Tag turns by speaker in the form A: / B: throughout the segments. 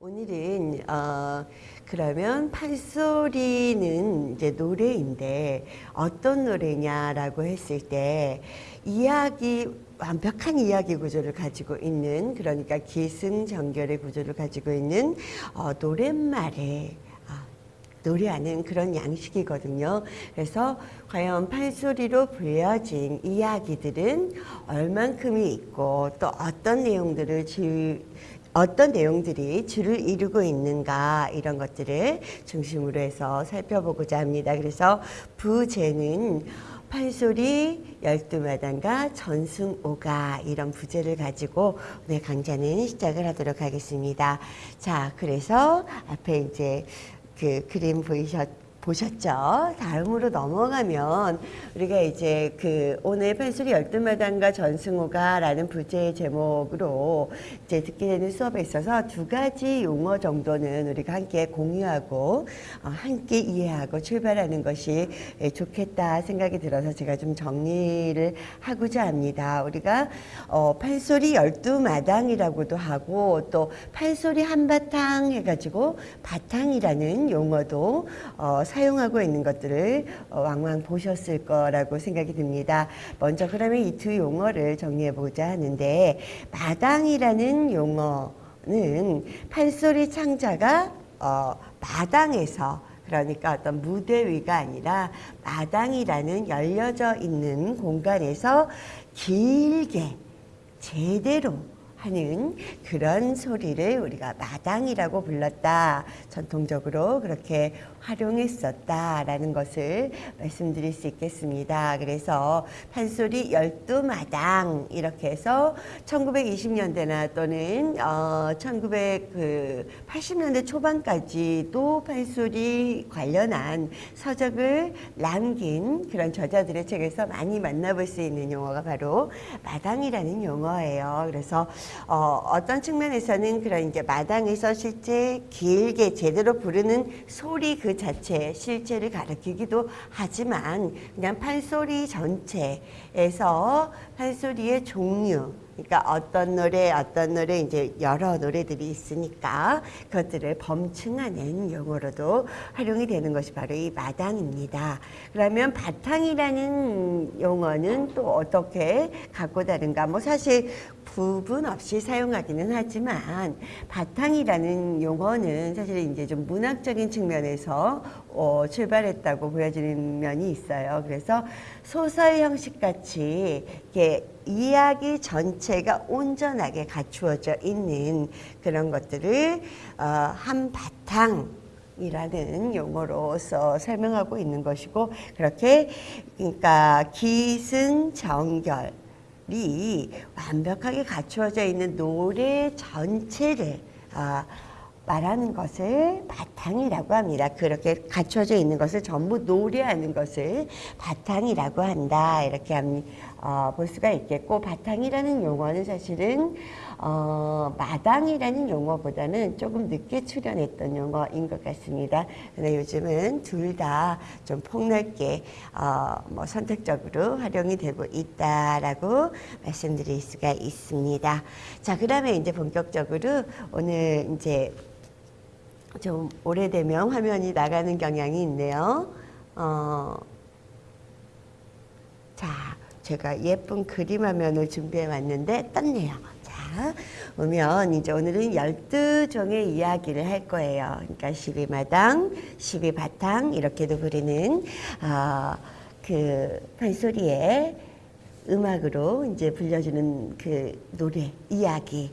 A: 오늘은 어, 그러면 판소리는 이제 노래인데 어떤 노래냐라고 했을 때 이야기 완벽한 이야기 구조를 가지고 있는 그러니까 기승전결의 구조를 가지고 있는 어, 노랫말에 아, 노래하는 그런 양식이거든요. 그래서 과연 판소리로 불려진 이야기들은 얼만큼이 있고 또 어떤 내용들을 주, 어떤 내용들이 줄을 이루고 있는가 이런 것들을 중심으로 해서 살펴보고자 합니다. 그래서 부제는 판소리 열두마당과 전승오가 이런 부제를 가지고 오늘 강좌는 시작을 하도록 하겠습니다. 자, 그래서 앞에 이제 그 그림 보이셨 보셨죠? 다음으로 넘어가면 우리가 이제 그 오늘 판소리 열두마당과 전승호가 라는 부제의 제목으로 이제 듣게 되는 수업에 있어서 두 가지 용어 정도는 우리가 함께 공유하고 어, 함께 이해하고 출발하는 것이 예, 좋겠다 생각이 들어서 제가 좀 정리를 하고자 합니다. 우리가 어, 판소리 열두마당이라고도 하고 또 판소리 한바탕 해가지고 바탕이라는 용어도 어, 사용하고 있는 것들을 어, 왕왕 보셨을 거라고 생각이 듭니다. 먼저 그러면 이 두 용어를 정리해 보자 하는데 마당이라는 용어는 판소리 창자가 어, 마당에서 그러니까 어떤 무대 위가 아니라 마당이라는 열려져 있는 공간에서 길게 제대로 하는 그런 소리를 우리가 마당이라고 불렀다. 전통적으로 그렇게 활용했었다라는 것을 말씀드릴 수 있겠습니다. 그래서 판소리 열두 마당 이렇게 해서 1920년대나 또는 어 1980년대 초반까지도 판소리 관련한 서적을 남긴 그런 저자들의 책에서 많이 만나볼 수 있는 용어가 바로 마당이라는 용어예요. 그래서 어, 어떤 측면에서는 그런 이제 마당에서 실제 길게 제대로 부르는 소리 그 자체 실제를 가리키기도 하지만 그냥 판소리 전체에서 판소리의 종류 그러니까 어떤 노래 어떤 노래 이제 여러 노래들이 있으니까 그것들을 범층하는 용어로도 활용이 되는 것이 바로 이 마당입니다. 그러면 바탕이라는 용어는 또 어떻게 갖고 다른가? 뭐 사실 부분 없이 사용하기는 하지만 바탕이라는 용어는 사실 이제 좀 문학적인 측면에서 어, 출발했다고 보여지는 면이 있어요. 그래서 소설 형식 같이 이렇게 이야기 전체가 온전하게 갖추어져 있는 그런 것들을 어, 한바탕 이라는 용어로서 설명하고 있는 것이고 그렇게 그러니까 기승전결 이 완벽하게 갖추어져 있는 노래 전체를 아, 말하는 것을 바탕이라고 합니다. 그렇게 갖춰져 있는 것을 전부 노래하는 것을 바탕이라고 한다. 이렇게 어, 볼 수가 있겠고 바탕이라는 용어는 사실은 어, 마당이라는 용어보다는 조금 늦게 출현했던 용어인 것 같습니다. 근데 요즘은 둘 다 좀 폭넓게 어, 뭐 선택적으로 활용이 되고 있다라고 말씀드릴 수가 있습니다. 자, 그다음에 이제 본격적으로 오늘 이제 좀 오래되면 화면이 나가는 경향이 있네요. 어, 자, 제가 예쁜 그림 화면을 준비해 왔는데 떴네요. 자, 보면 이제 오늘은 12종의 이야기를 할 거예요. 그러니까 12마당, 12바탕 이렇게도 부르는 어, 그 판소리의 음악으로 이제 불려주는 그 노래, 이야기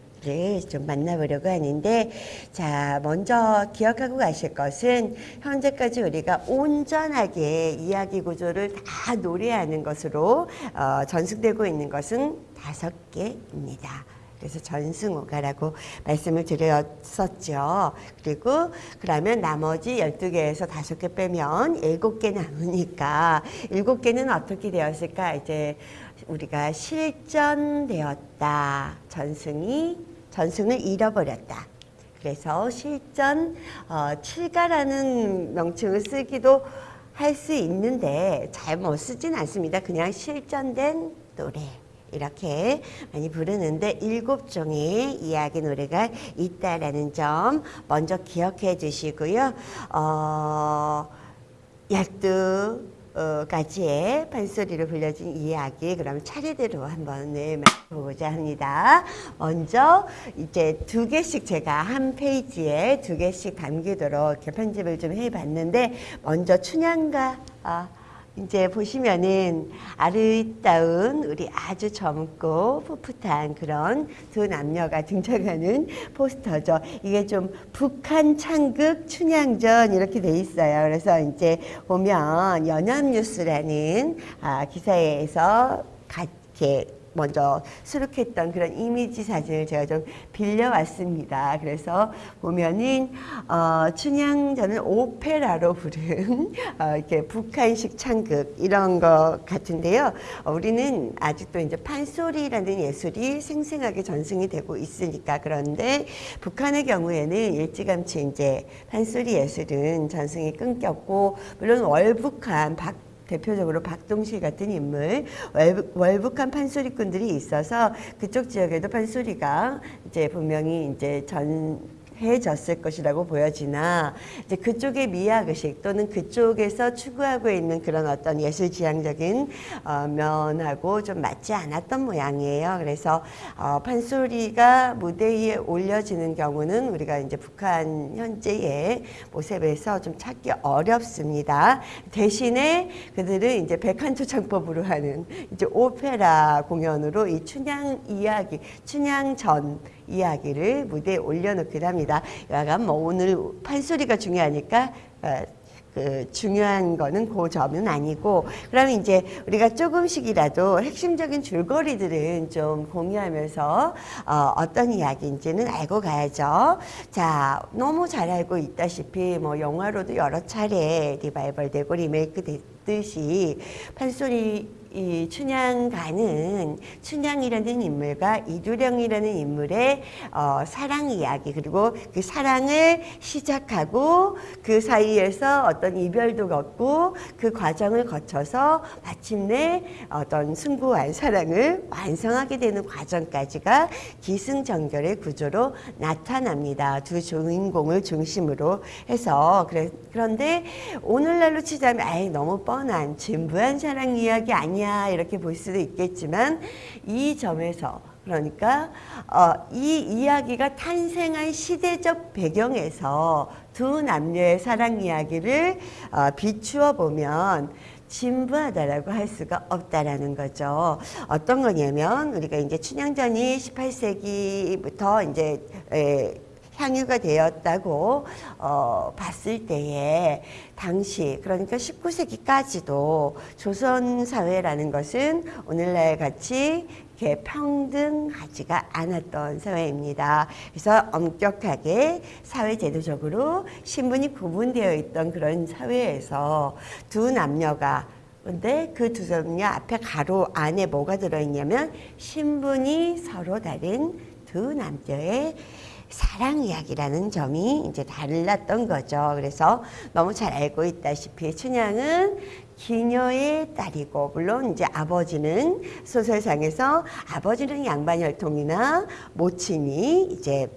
A: 좀 만나보려고 하는데 자 먼저 기억하고 가실 것은 현재까지 우리가 온전하게 이야기 구조를 다 노래하는 것으로 어, 전승되고 있는 것은 다섯 개입니다. 그래서 전승오가라고 말씀을 드렸었죠. 그리고 그러면 나머지 12개에서 5개 빼면 7개 남으니까 7개는 어떻게 되었을까? 이제 우리가 실전되었다. 전승이 전승을 잃어버렸다. 그래서 실전 어, 7가라는 명칭을 쓰기도 할 수 있는데 잘 못 쓰진 않습니다. 그냥 실전된 노래 이렇게 많이 부르는데 일곱 종의 이야기 노래가 있다라는 점 먼저 기억해 주시고요. 어, 어, 가지의 판소리로 불려진 이야기 그럼 차례대로 한번 네, 보고자 합니다. 먼저 이제 두 개씩 제가 한 페이지에 두 개씩 담기도록 이렇게 편집을 좀 해봤는데 먼저 춘향가 아, 이제 보시면은 아름다운 우리 아주 젊고 풋풋한 그런 두 남녀가 등장하는 포스터죠. 이게 좀 북한 창극 춘향전 이렇게 돼 있어요. 그래서 이제 보면 연합뉴스라는 아, 기사에서 가, 이렇게 먼저 수록했던 그런 이미지 사진을 제가 좀 빌려왔습니다. 그래서 보면은 어, 춘향전은 오페라로 부른 어, 이렇게 북한식 창극 이런 것 같은데요. 어, 우리는 아직도 이제 판소리라는 예술이 생생하게 전승이 되고 있으니까 그런데 북한의 경우에는 일찌감치 이제 판소리 예술은 전승이 끊겼고 물론 월북한 박 대표적으로 박동실 같은 인물, 월북한 판소리꾼들이 있어서 그쪽 지역에도 판소리가 이제 분명히 이제 전 해졌을 것이라고 보여지나 이제 그쪽의 미학 의식 또는 그쪽에서 추구하고 있는 그런 어떤 예술 지향적인 어, 면하고 좀 맞지 않았던 모양이에요. 그래서 어, 판소리가 무대 위에 올려지는 경우는 우리가 이제 북한 현재의 모습에서 좀 찾기 어렵습니다. 대신에 그들은 이제 백한초 창법으로 하는 이제 오페라 공연으로 이 춘향 이야기, 춘향전 이야기를 무대에 올려놓기도 합니다. 약간 뭐 오늘 판소리가 중요하니까 어, 그 중요한 거는 그 점은 아니고 그러면 이제 우리가 조금씩이라도 핵심적인 줄거리들은 좀 공유하면서 어, 어떤 이야기인지는 알고 가야죠. 자 너무 잘 알고 있다시피 뭐 영화로도 여러 차례 리바이벌 되고 리메이크 됐듯이 판소리 이 춘향가는 춘향이라는 인물과 이두령이라는 인물의 어, 사랑 이야기 그리고 그 사랑을 시작하고 그 사이에서 어떤 이별도 겪고 그 과정을 거쳐서 마침내 어떤 숭고한 사랑을 완성하게 되는 과정까지가 기승전결의 구조로 나타납니다. 두 주인공을 중심으로 해서 그래, 그런데 오늘날로 치자면 아예 너무 뻔한 진부한 사랑 이야기 아니야 아니야 이렇게 볼 수도 있겠지만 이 점에서 그러니까 어, 이 이야기가 탄생한 시대적 배경에서 두 남녀의 사랑 이야기를 어, 비추어 보면 진부하다라고 할 수가 없다라는 거죠. 어떤 거냐면 우리가 이제 춘향전이 18세기부터 이제 에, 향유가 되었다고 어, 봤을 때에 당시 그러니까 19세기까지도 조선 사회라는 것은 오늘날 같이 이렇게 평등하지가 않았던 사회입니다. 그래서 엄격하게 사회제도적으로 신분이 구분되어 있던 그런 사회에서 두 남녀가 근데 그 두 남녀 앞에 가로 안에 뭐가 들어있냐면 신분이 서로 다른 두 남녀의 사랑 이야기라는 점이 이제 달랐던 거죠. 그래서 너무 잘 알고 있다시피 춘향은 기녀의 딸이고 물론 이제 아버지는 소설상에서 아버지는 양반 혈통이나 모친이 이제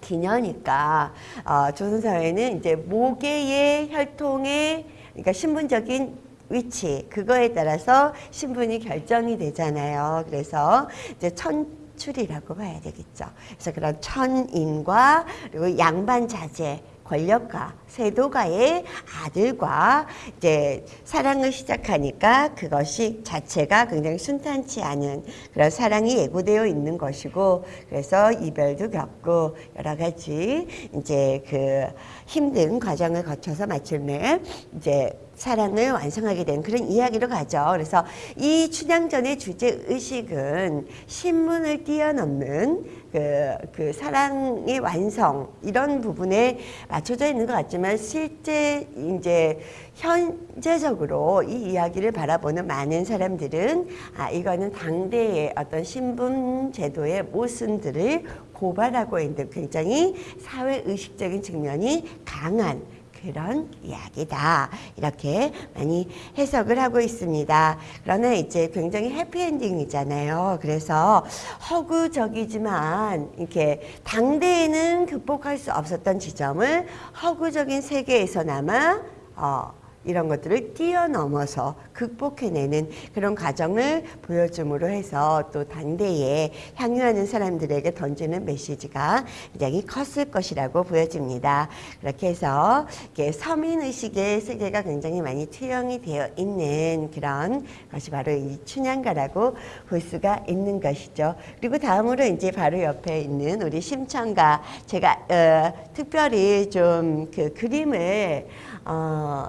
A: 기녀니까 어, 조선사회는 이제 모계의 혈통의 그러니까 신분적인 위치 그거에 따라서 신분이 결정이 되잖아요. 그래서 이제 천 출이라고 봐야 되겠죠. 그래서 그런 천인과 그리고 양반 자제 권력가, 세도가의 아들과 이제 사랑을 시작하니까 그것이 자체가 굉장히 순탄치 않은 그런 사랑이 예고되어 있는 것이고 그래서 이별도 겪고 여러 가지 이제 그 힘든 과정을 거쳐서 마침내 이제 사랑을 완성하게 된 그런 이야기로 가죠. 그래서 이 춘향전의 주제 의식은 신문을 뛰어넘는 그, 그 사랑의 완성 이런 부분에 맞춰져 있는 것 같지만 실제 이제 현재적으로 이 이야기를 바라보는 많은 사람들은 아 이거는 당대의 어떤 신분 제도의 모순들을 고발하고 있는 굉장히 사회 의식적인 측면이 강한 그런 이야기다. 이렇게 많이 해석을 하고 있습니다. 그러나 이제 굉장히 해피엔딩이잖아요. 그래서 허구적이지만 이렇게 당대에는 극복할 수 없었던 지점을 허구적인 세계에서나마 어, 이런 것들을 뛰어넘어서 극복해내는 그런 과정을 보여줌으로 해서 또 당대에 향유하는 사람들에게 던지는 메시지가 굉장히 컸을 것이라고 보여집니다. 그렇게 해서 이렇게 서민의식의 세계가 굉장히 많이 투영이 되어 있는 그런 것이 바로 이 춘향가라고 볼 수가 있는 것이죠. 그리고 다음으로 이제 바로 옆에 있는 우리 심청가 제가 어, 특별히 좀 그 그림을 어,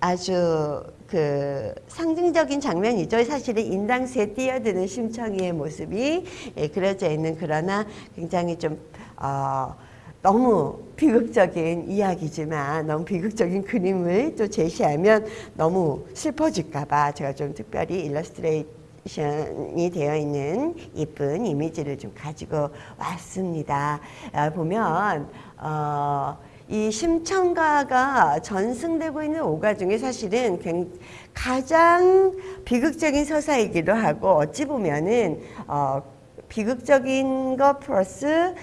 A: 아주 그 상징적인 장면이죠. 사실은 인당수에 뛰어드는 심청이의 모습이 예, 그려져 있는 그러나 굉장히 좀 어, 너무 비극적인 이야기지만 너무 비극적인 그림을 또 제시하면 너무 슬퍼질까봐 제가 좀 특별히 일러스트레이션이 되어 있는 이쁜 이미지를 좀 가지고 왔습니다. 아, 보면 어, 이 심청가가 전승되고 있는 오가 중에 사실은 가장 비극적인 서사이기도 하고 어찌 보면은 어, 비극적인 것 플러스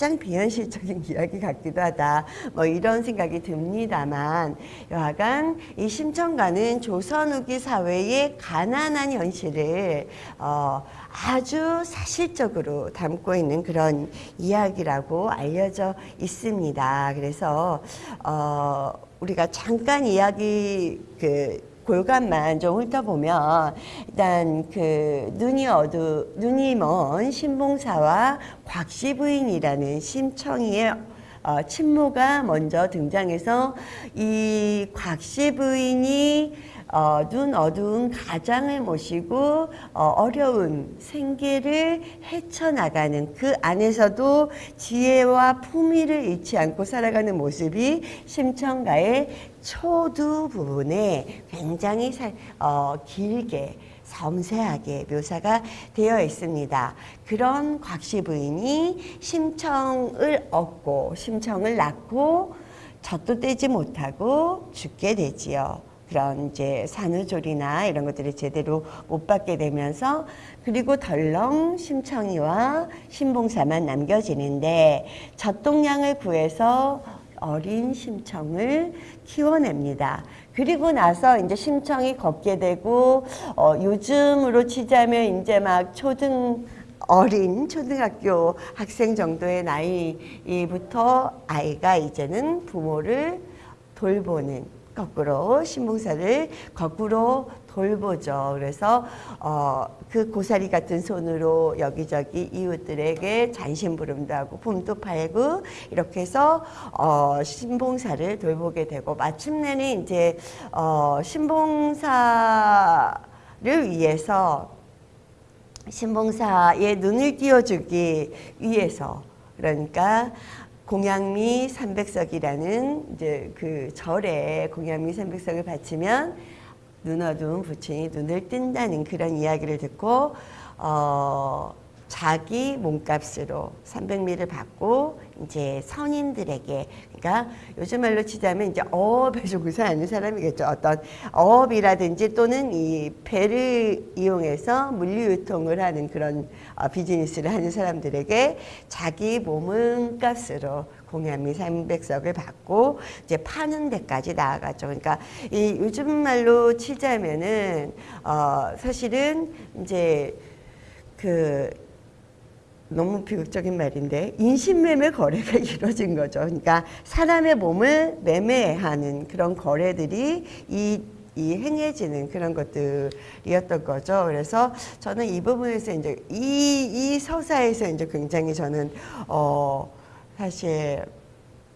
A: 가장 비현실적인 이야기 같기도 하다. 뭐 이런 생각이 듭니다만 여하간 이 심청가는 조선 후기 사회의 가난한 현실을 어, 아주 사실적으로 담고 있는 그런 이야기라고 알려져 있습니다. 그래서 어, 우리가 잠깐 이야기 그 골간만 좀 훑어보면 일단 그 눈이 어두 눈이 먼 신봉사와 곽씨 부인이라는 심청이의 어, 친모가 먼저 등장해서 이 곽씨 부인이 어, 눈 어두운 가장을 모시고 어, 려운 생계를 헤쳐나가는 그 안에서도 지혜와 품위를 잃지 않고 살아가는 모습이 심청가의 초두 부분에 굉장히 살, 어, 길게 섬세하게 묘사가 되어 있습니다. 그런 곽씨 부인이 심청을 얻고 심청을 낳고 젖도 떼지 못하고 죽게 되지요. 그런 이제 산후조리나 이런 것들을 제대로 못 받게 되면서 그리고 덜렁 심청이와 신봉사만 남겨지는데 젖동량을 구해서 어린 심청을 키워냅니다. 그리고 나서 이제 심청이 걷게 되고 어, 요즘으로 치자면 이제 막 초등 어린 초등학교 학생 정도의 나이부터 아이가 이제는 부모를 돌보는 거꾸로 신봉사를 거꾸로 돌보죠. 그래서 어, 그 고사리 같은 손으로 여기저기 이웃들에게 잔심부름도 하고 봄도 팔고 이렇게 해서 어, 신봉사를 돌보게 되고 마침내는 이제 어, 신봉사를 위해서 신봉사의 눈을 띄워주기 위해서 그러니까 공양미 삼백석이라는 이제 그 절에 공양미 삼백석을 바치면 눈 어두운 부친이 눈을 뜬다는 그런 이야기를 듣고 어 자기 몸값으로 300미를 받고 이제 선인들에게 그러니까 요즘 말로 치자면 이제 어업에 종사하는 사람이겠죠. 어떤 어업이라든지 또는 이 배를 이용해서 물류 유통을 하는 그런 어, 비즈니스를 하는 사람들에게 자기 몸은 값으로 공양미 300석을 받고 이제 파는 데까지 나아가죠. 그러니까 이 요즘 말로 치자면은 어 사실은 이제 그 너무 비극적인 말인데 인신매매 거래가 이루어진 거죠. 그러니까 사람의 몸을 매매하는 그런 거래들이 이, 이 행해지는 그런 것들이었던 거죠. 그래서 저는 이 부분에서 이제 이, 이 서사에서 이제 굉장히 저는 어 사실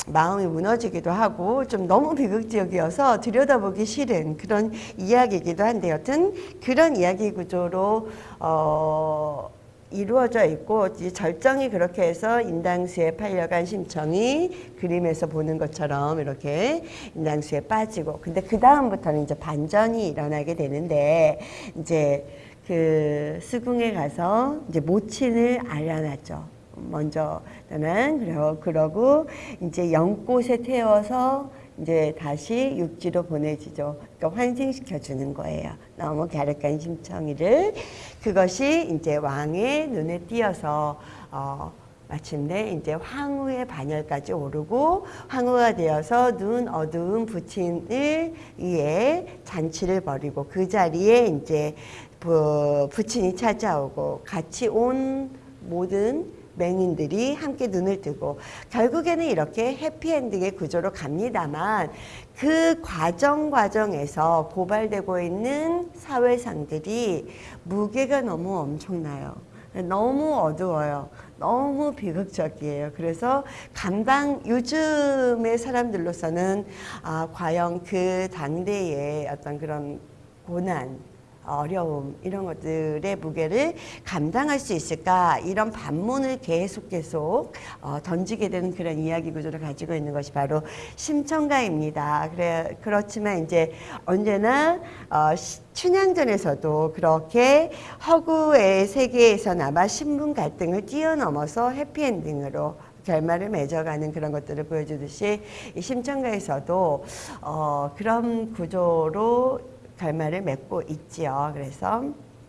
A: 마음이 무너지기도 하고 좀 너무 비극적이어서 들여다보기 싫은 그런 이야기이기도 한데 여튼 그런 이야기 구조로 어 이루어져 있고 절정이 그렇게 해서 인당수에 팔려간 심청이 그림에서 보는 것처럼 이렇게 인당수에 빠지고 근데 그 다음부터는 이제 반전이 일어나게 되는데 이제 그 수궁에 가서 이제 모친을 알려놨죠. 먼저 나는 그러, 그러고 이제 연꽃에 태워서 이제 다시 육지로 보내지죠. 그러니까 환생시켜 주는 거예요. 너무 갸륵한 심청이를 그것이 이제 왕의 눈에 띄어서 어, 마침내 이제 황후의 반열까지 오르고 황후가 되어서 눈 어두운 부친을 위해 잔치를 벌이고 그 자리에 이제 부, 부친이 찾아오고 같이 온 모든 맹인들이 함께 눈을 뜨고 결국에는 이렇게 해피엔딩의 구조로 갑니다만 그 과정 과정에서 고발되고 있는 사회상들이 무게가 너무 엄청나요. 너무 어두워요. 너무 비극적이에요. 그래서 감당 요즘의 사람들로서는 아, 과연 그 당대의 어떤 그런 고난 어려움 이런 것들의 무게를 감당할 수 있을까 이런 반문을 계속 계속 어, 던지게 되는 그런 이야기 구조를 가지고 있는 것이 바로 심청가입니다. 그래 그렇지만 이제 언제나 어, 시, 춘향전에서도 그렇게 허구의 세계에서나마 신분 갈등을 뛰어넘어서 해피엔딩으로 결말을 맺어가는 그런 것들을 보여주듯이 이 심청가에서도 어, 그런 구조로 결말을 맺고 있지요. 그래서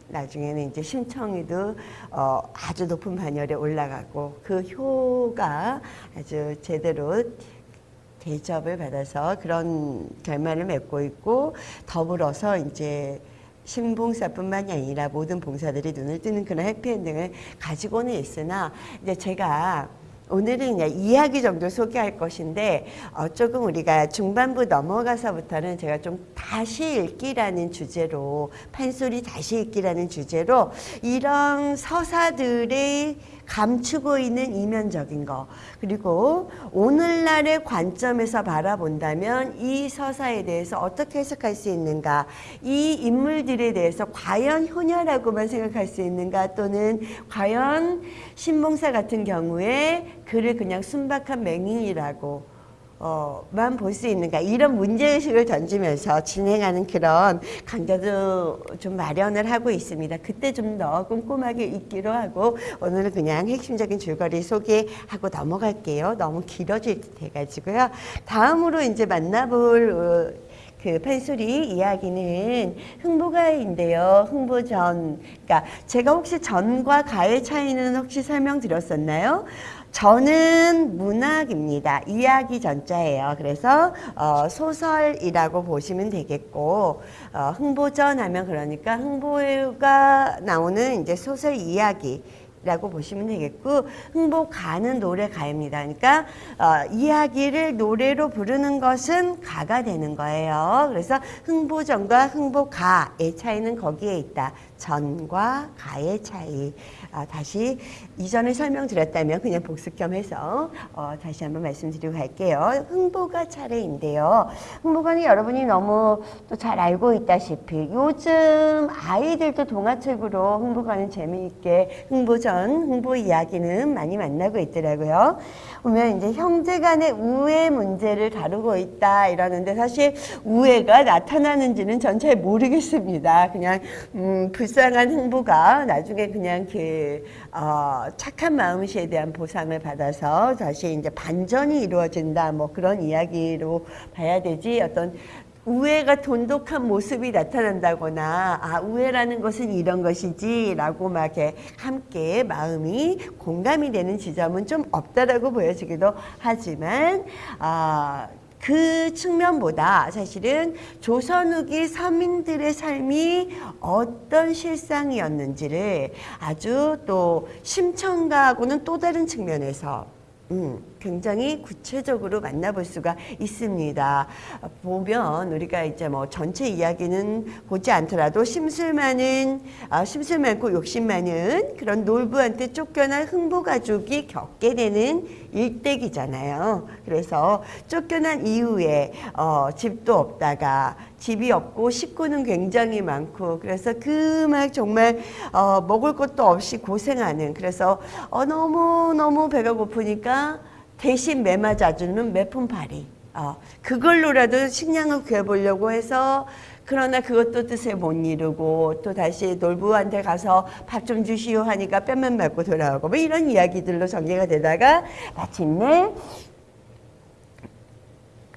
A: 나중에는 이제 심청이도 어, 아주 높은 반열에 올라가고 그 효가 아주 제대로 대접을 받아서 그런 결말을 맺고 있고 더불어서 이제 신봉사뿐만이 아니라 모든 봉사들이 눈을 뜨는 그런 해피엔딩을 가지고는 있으나 이제 제가 오늘은 그냥 이야기 정도 소개할 것인데 어, 조금 우리가 중반부 넘어가서부터는 제가 좀 다시 읽기라는 주제로 판소리 다시 읽기라는 주제로 이런 서사들의 감추고 있는 이면적인 거. 그리고 오늘날의 관점에서 바라본다면 이 서사에 대해서 어떻게 해석할 수 있는가? 이 인물들에 대해서 과연 효녀라고만 생각할 수 있는가? 또는 과연 신봉사 같은 경우에 그를 그냥 순박한 맹인이라고 어, 만 볼 수 있는가 이런 문제의식을 던지면서 진행하는 그런 강좌도 좀 마련을 하고 있습니다. 그때 좀 더 꼼꼼하게 읽기로 하고 오늘은 그냥 핵심적인 줄거리 소개하고 넘어갈게요. 너무 길어질 듯 해가지고요. 다음으로 이제 만나볼 어, 그 판소리 이야기는 흥보가인데요. 흥보전. 그러니까 제가 혹시 전과 가의 차이는 혹시 설명드렸었나요? 저는 문학입니다. 이야기 전자예요. 그래서 어, 소설이라고 보시면 되겠고 어, 흥보전 하면 그러니까 흥보가 나오는 이제 소설 이야기 라고 보시면 되겠고 흥보가는 노래가입니다. 그러니까 어, 이야기를 노래로 부르는 것은 가가 되는 거예요. 그래서 흥보전과 흥보가의 차이는 거기에 있다. 전과 가의 차이. 아, 다시 이전에 설명드렸다면 그냥 복습 겸 해서 어, 다시 한번 말씀드리고 갈게요. 흥보가 차례인데요. 흥보가는 여러분이 너무 또 잘 알고 있다시피 요즘 아이들도 동화책으로 흥보가는 재미있게 흥보전, 흥보 이야기는 많이 만나고 있더라고요. 보면 이제 형제 간의 우애 문제를 다루고 있다 이러는데 사실 우애가 나타나는지는 전 잘 모르겠습니다. 그냥 음, 불쌍한 흥보가 나중에 그냥 그 어, 착한 마음씨에 대한 보상을 받아서 다시 이제 반전이 이루어진다 뭐 그런 이야기로 봐야 되지 어떤 우애가 돈독한 모습이 나타난다거나 아 우애라는 것은 이런 것이지 라고 막 이렇게 함께 마음이 공감이 되는 지점은 좀 없다라고 보여지기도 하지만 아, 그 측면보다 사실은 조선 후기 서민들의 삶이 어떤 실상이었는지를 아주 또 심청가하고는 또 다른 측면에서 음, 굉장히 구체적으로 만나볼 수가 있습니다. 보면 우리가 이제 뭐 전체 이야기는 보지 않더라도 심술 많은 아, 심술 많고 욕심 많은 그런 놀부한테 쫓겨난 흥부 가족이 겪게 되는 일대기잖아요. 그래서 쫓겨난 이후에 어, 집도 없다가 집이 없고 식구는 굉장히 많고 그래서 그 막 정말 어, 먹을 것도 없이 고생하는 그래서 어, 너무 너무 배가 고프니까 대신 매맞아주는 매품파리 어, 그걸로라도 식량을 구해보려고 해서 그러나 그것도 뜻에 못 이루고 또 다시 놀부한테 가서 밥 좀 주시오 하니까 뺨만 맞고 돌아오고 뭐 이런 이야기들로 전개가 되다가 마침내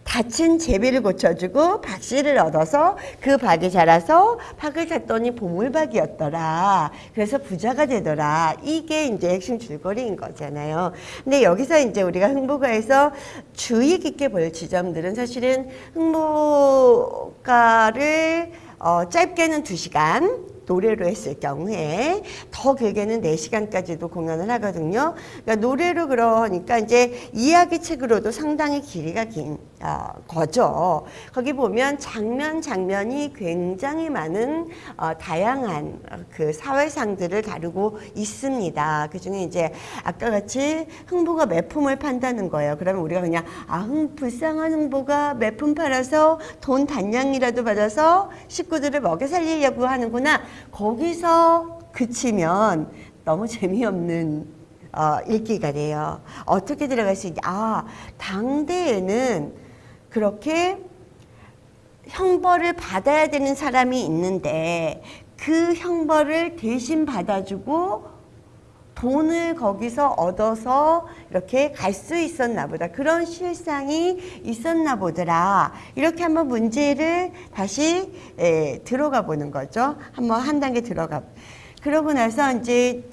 A: 갇힌 제비를 고쳐주고 박씨를 얻어서 그 박이 자라서 박을 탔더니 보물박이었더라. 그래서 부자가 되더라. 이게 이제 핵심 줄거리인 거잖아요. 근데 여기서 이제 우리가 흥보가에서 주의 깊게 볼 지점들은 사실은 흥보가를 어, 짧게는 두시간 노래로 했을 경우에 더 길게는 네시간까지도 공연을 하거든요. 그러니까 노래로 그러니까 이제 이야기 책으로도 상당히 길이가 긴 어, 거죠. 거기 보면 장면 장면이 굉장히 많은 어, 다양한 어, 그 사회상들을 다루고 있습니다. 그 중에 이제 아까 같이 흥보가 매품을 판다는 거예요. 그러면 우리가 그냥 아, 흥, 불쌍한 흥보가 매품 팔아서 돈 단량이라도 받아서 식구들을 먹여 살리려고 하는구나. 거기서 그치면 너무 재미없는 어, 읽기가 돼요. 어떻게 들어갈 수 있냐. 아, 당대에는 그렇게 형벌을 받아야 되는 사람이 있는데 그 형벌을 대신 받아주고 돈을 거기서 얻어서 이렇게 갈 수 있었나 보다. 그런 실상이 있었나 보더라. 이렇게 한번 문제를 다시 에, 들어가 보는 거죠. 한번 한 단계 들어가. 그러고 나서 이제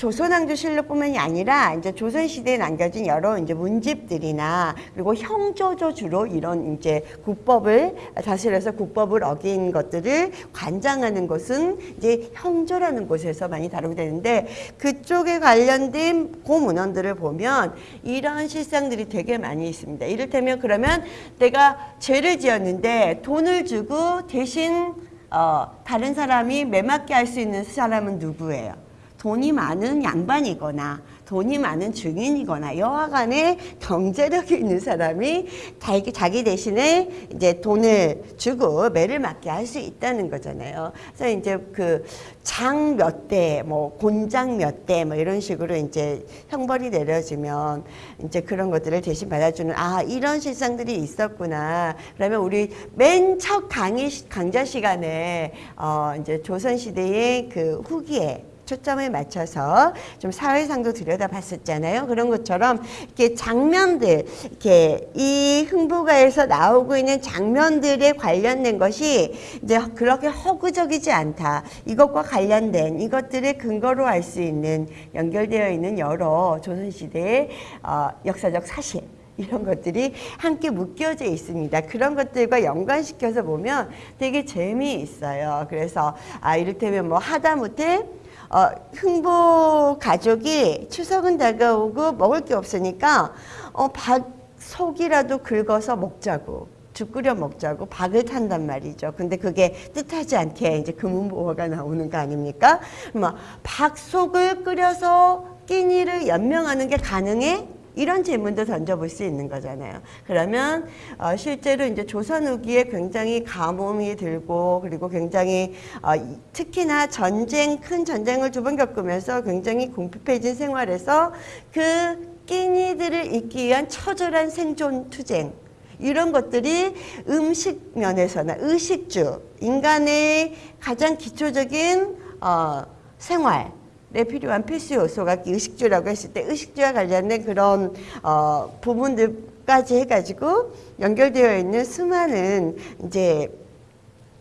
A: 조선왕조 실록뿐만이 아니라 이제 조선 시대에 남겨진 여러 이제 문집들이나 그리고 형조조 주로 이런 이제 국법을 다스려서 국법을 어긴 것들을 관장하는 것은 이제 형조라는 곳에서 많이 다루게 되는데 그쪽에 관련된 고문헌들을 보면 이런 실상들이 되게 많이 있습니다. 이를테면 그러면 내가 죄를 지었는데 돈을 주고 대신 어, 다른 사람이 매맞게 할 수 있는 사람은 누구예요? 돈이 많은 양반이거나 돈이 많은 증인이거나 여하간에 경제력이 있는 사람이 자기, 자기 대신에 이제 돈을 주고 매를 맞게 할 수 있다는 거잖아요. 그래서 이제 그 장 몇 대, 뭐 곤장 몇 대, 뭐 이런 식으로 이제 형벌이 내려지면 이제 그런 것들을 대신 받아주는 아 이런 실상들이 있었구나. 그러면 우리 맨 첫 강의 시- 강좌 시간에 어 이제 조선 시대의 그 후기에 초점을 맞춰서 좀 사회상도 들여다봤었잖아요. 그런 것처럼 이렇게 장면들, 이렇게 이 흥부가에서 나오고 있는 장면들에 관련된 것이 이제 그렇게 허구적이지 않다. 이것과 관련된 이것들을 근거로 할수 있는 연결되어 있는 여러 조선시대의 어, 역사적 사실. 이런 것들이 함께 묶여져 있습니다. 그런 것들과 연관시켜서 보면 되게 재미있어요. 그래서 아 이를테면 뭐 하다못해 어, 흥보 가족이 추석은 다가오고 먹을 게 없으니까 어, 밥 속이라도 긁어서 먹자고 죽 끓여 먹자고 박을 탄단 말이죠. 근데 그게 뜻하지 않게 이제 금은보화가 나오는 거 아닙니까? 뭐박 속을 끓여서 끼니를 연명하는 게 가능해? 이런 질문도 던져볼 수 있는 거잖아요. 그러면 어, 실제로 이제 조선 후기에 굉장히 가뭄이 들고 그리고 굉장히 어, 이- 특히나 전쟁 큰 전쟁을 두 번 겪으면서 굉장히 궁핍해진 생활에서 그 끼니들을 잇기 위한 처절한 생존 투쟁 이런 것들이 음식 면에서나 의식주 인간의 가장 기초적인 어, 생활 에 필요한 필수 요소가 의식주라고 했을 때 의식주와 관련된 그런 어, 부분들까지 해가지고 연결되어 있는 수많은 이제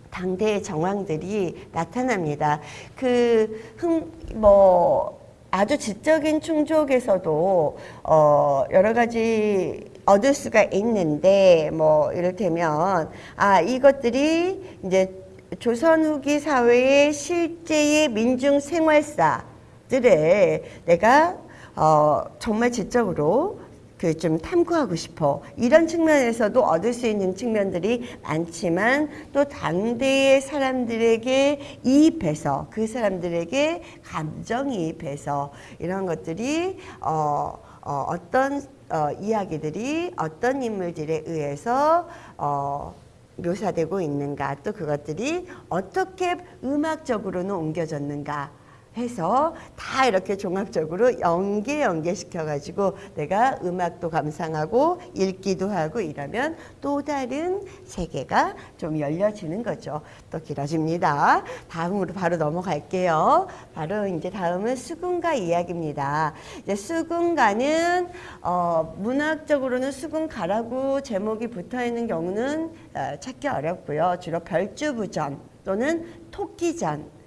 A: 당대의 정황들이 나타납니다. 그, 흥, 뭐, 아주 지적인 충족에서도, 어, 여러 가지 얻을 수가 있는데, 뭐, 이를테면, 아, 이것들이 이제 조선 후기 사회의 실제의 민중 생활사 들을 내가, 어, 정말 지적으로 그 좀 탐구하고 싶어. 이런 측면에서도 얻을 수 있는 측면들이 많지만 또 당대의 사람들에게 이입해서 그 사람들에게 감정이입해서 이런 것들이 어, 어, 어떤 어, 이야기들이 어떤 인물들에 의해서 어, 묘사되고 있는가 또 그것들이 어떻게 음악적으로는 옮겨졌는가 해서 다 이렇게 종합적으로 연계 연계시켜 가지고 내가 음악도 감상하고 읽기도 하고 이러면 또 다른 세계가 좀 열려지는 거죠. 또 길어집니다. 다음으로 바로 넘어갈게요. 바로 이제 다음은 수군가 이야기입니다. 이제 수군가는 어, 문학적으로는 수군가라고 제목이 붙어 있는 경우는 어, 찾기 어렵고요. 주로 별주부전 또는 토끼전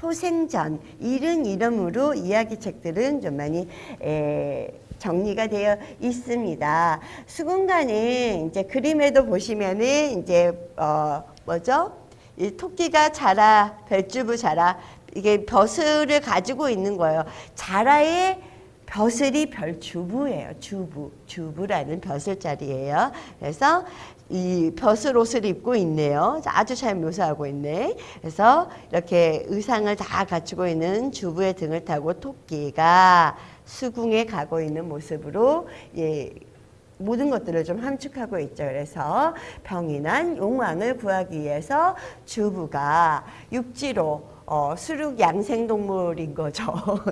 A: 토생전 이런 이름으로 이야기책들은 좀 많이 에, 정리가 되어 있습니다. 수군가는 이제 그림에도 보시면은 이제 어 뭐죠? 이 토끼가 자라 별주부 자라 이게 벼슬을 가지고 있는 거예요. 자라의 벼슬이 별주부예요. 주부, 주부라는 벼슬자리예요. 그래서 이 벼슬 옷을 입고 있네요. 아주 잘 묘사하고 있네. 그래서 이렇게 의상을 다 갖추고 있는 주부의 등을 타고 토끼가 수궁에 가고 있는 모습으로 예, 모든 것들을 좀 함축하고 있죠. 그래서 병이 난 용왕을 구하기 위해서 주부가 육지로 어, 수륙 양생동물인 거죠.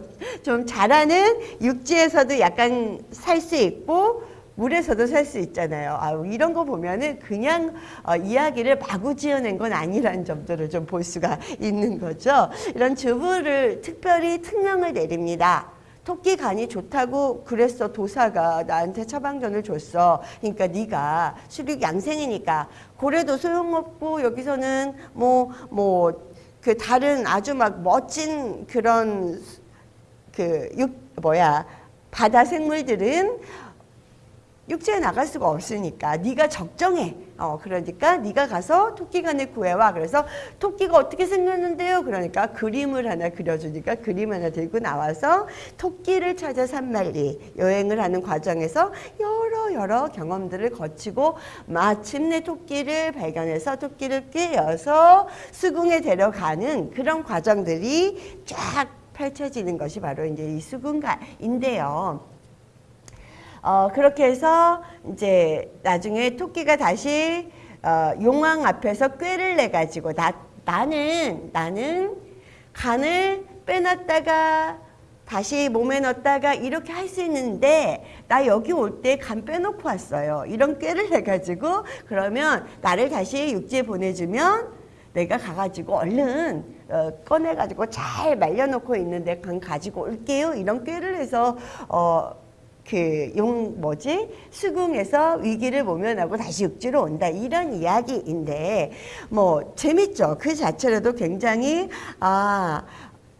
A: 좀 자라는 육지에서도 약간 살 수 있고 물에서도 살 수 있잖아요. 아, 이런 거 보면은 그냥 어, 이야기를 마구 지어낸 건 아니라는 점들을 좀 볼 수가 있는 거죠. 이런 주부를 특별히 특명을 내립니다. 토끼 간이 좋다고 그랬어 도사가 나한테 처방전을 줬어 그러니까 네가 수륙 양생이니까 고래도 소용없고 여기서는 뭐 뭐 그 다른 아주 막 멋진 그런 그 육 뭐야 바다 생물들은 육지에 나갈 수가 없으니까 네가 적정해. 어 그러니까 네가 가서 토끼간을 구해와. 그래서 토끼가 어떻게 생겼는데요? 그러니까 그림을 하나 그려주니까 그림 하나 들고 나와서 토끼를 찾아 산만리 여행을 하는 과정에서 여러 여러 경험들을 거치고 마침내 토끼를 발견해서 토끼를 꿰어서 수궁에 데려가는 그런 과정들이 쫙 펼쳐지는 것이 바로 이제 이 수궁가인데요. 어, 그렇게 해서 이제 나중에 토끼가 다시 어, 용왕 앞에서 꾀를 내 가지고 나 나는 나는 간을 빼놨다가 다시 몸에 넣었다가 이렇게 할 수 있는데 나 여기 올 때 간 빼놓고 왔어요. 이런 꾀를 내 가지고 그러면 나를 다시 육지에 보내주면 내가 가가지고 얼른 어, 꺼내가지고 잘 말려놓고 있는데 간 가지고 올게요. 이런 꾀를 해서 어, 그 용 뭐지? 수궁에서 위기를 모면하고 다시 육지로 온다. 이런 이야기인데 뭐 재밌죠? 그 자체로도 굉장히 아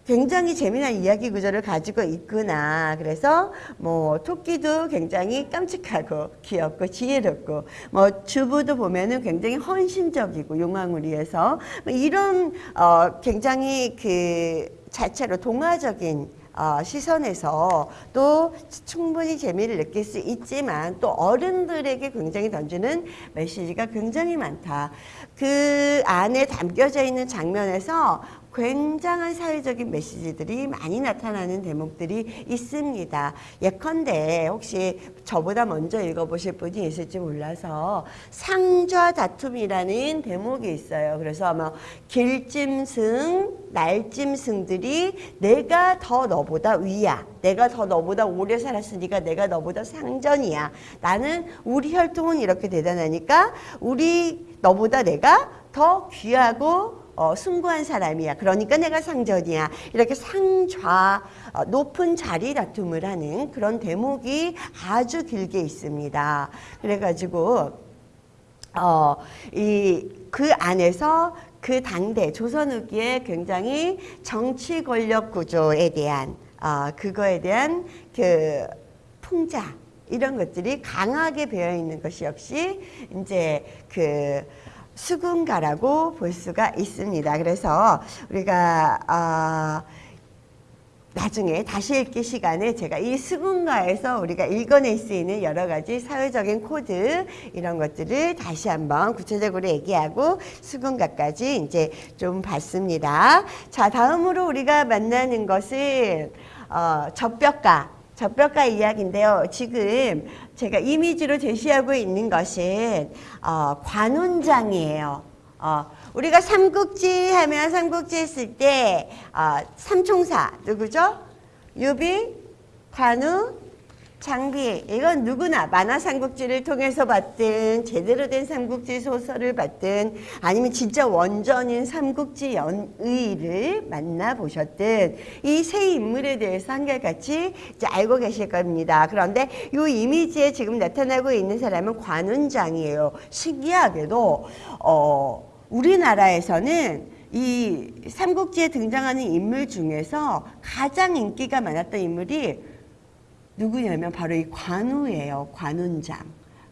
A: 굉장히 재미난 이야기 구조를 가지고 있구나. 그래서 뭐 토끼도 굉장히 깜찍하고 귀엽고 지혜롭고 뭐 주부도 보면은 굉장히 헌신적이고 용왕을 위해서 뭐 이런 어 굉장히 그 자체로 동화적인 어, 시선에서 또 충분히 재미를 느낄 수 있지만 또 어른들에게 굉장히 던지는 메시지가 굉장히 많다. 그 안에 담겨져 있는 장면에서 굉장한 사회적인 메시지들이 많이 나타나는 대목들이 있습니다. 예컨대 혹시 저보다 먼저 읽어보실 분이 있을지 몰라서 상좌 다툼이라는 대목이 있어요. 그래서 아마 길짐승, 날짐승들이 내가 더 너보다 위야. 내가 더 너보다 오래 살았으니까 내가 너보다 상전이야. 나는 우리 혈통은 이렇게 대단하니까 우리 너보다 내가 더 귀하고 어, 숭고한 사람이야. 그러니까 내가 상전이야. 이렇게 상좌 어, 높은 자리 다툼을 하는 그런 대목이 아주 길게 있습니다. 그래가지고 어, 이 그 안에서 그 당대 조선 후기에 굉장히 정치 권력 구조에 대한 어, 그거에 대한 그 풍자 이런 것들이 강하게 배어 있는 것이 역시 이제 그 수궁가라고 볼 수가 있습니다. 그래서 우리가 어, 나중에 다시 읽기 시간에 제가 이 수궁가에서 우리가 읽어낼 수 있는 여러 가지 사회적인 코드 이런 것들을 다시 한번 구체적으로 얘기하고 수궁가까지 이제 좀 봤습니다. 자 다음으로 우리가 만나는 것은 어, 접벽가 접벽가 이야기인데요. 지금 제가 이미지로 제시하고 있는 것은 어, 관훈장이에요. 어, 우리가 삼국지 하면 삼국지 했을 때 어, 삼총사 누구죠? 유비, 관우, 장비 이건 누구나 만화 삼국지를 통해서 봤든 제대로 된 삼국지 소설을 봤든 아니면 진짜 원전인 삼국지 연의를 만나보셨든 이 세 인물에 대해서 한결같이 이제 알고 계실 겁니다. 그런데 이 이미지에 지금 나타나고 있는 사람은 관운장이에요. 신기하게도 어, 우리나라에서는 이 삼국지에 등장하는 인물 중에서 가장 인기가 많았던 인물이 누구냐면 바로 이 관우예요. 관운장.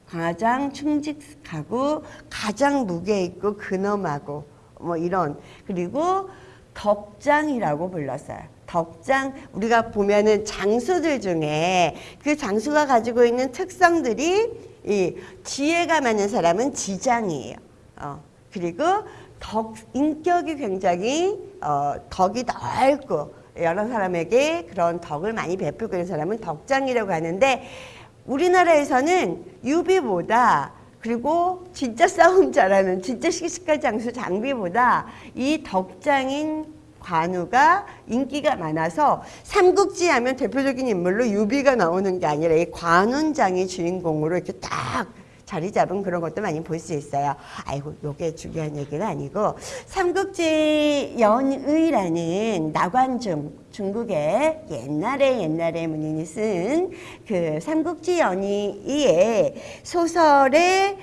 A: 가장 충직하고 가장 무게 있고 근엄하고 뭐 이런 그리고 덕장이라고 불렀어요. 덕장 우리가 보면은 장수들 중에 그 장수가 가지고 있는 특성들이 이 지혜가 많은 사람은 지장이에요. 어, 그리고 덕 인격이 굉장히 어, 덕이 넓고 여러 사람에게 그런 덕을 많이 베풀고 있는 사람은 덕장이라고 하는데 우리나라에서는 유비보다 그리고 진짜 싸움 잘하는 진짜 시시할 장수 장비보다 이 덕장인 관우가 인기가 많아서 삼국지 하면 대표적인 인물로 유비가 나오는 게 아니라 이 관운장이 주인공으로 이렇게 딱 자리 잡은 그런 것도 많이 볼 수 있어요. 아이고, 요게 중요한 얘기가 아니고 삼국지 연의라는 나관중 중국의 옛날에 옛날에 문인이 쓴 그 삼국지 연의의 소설의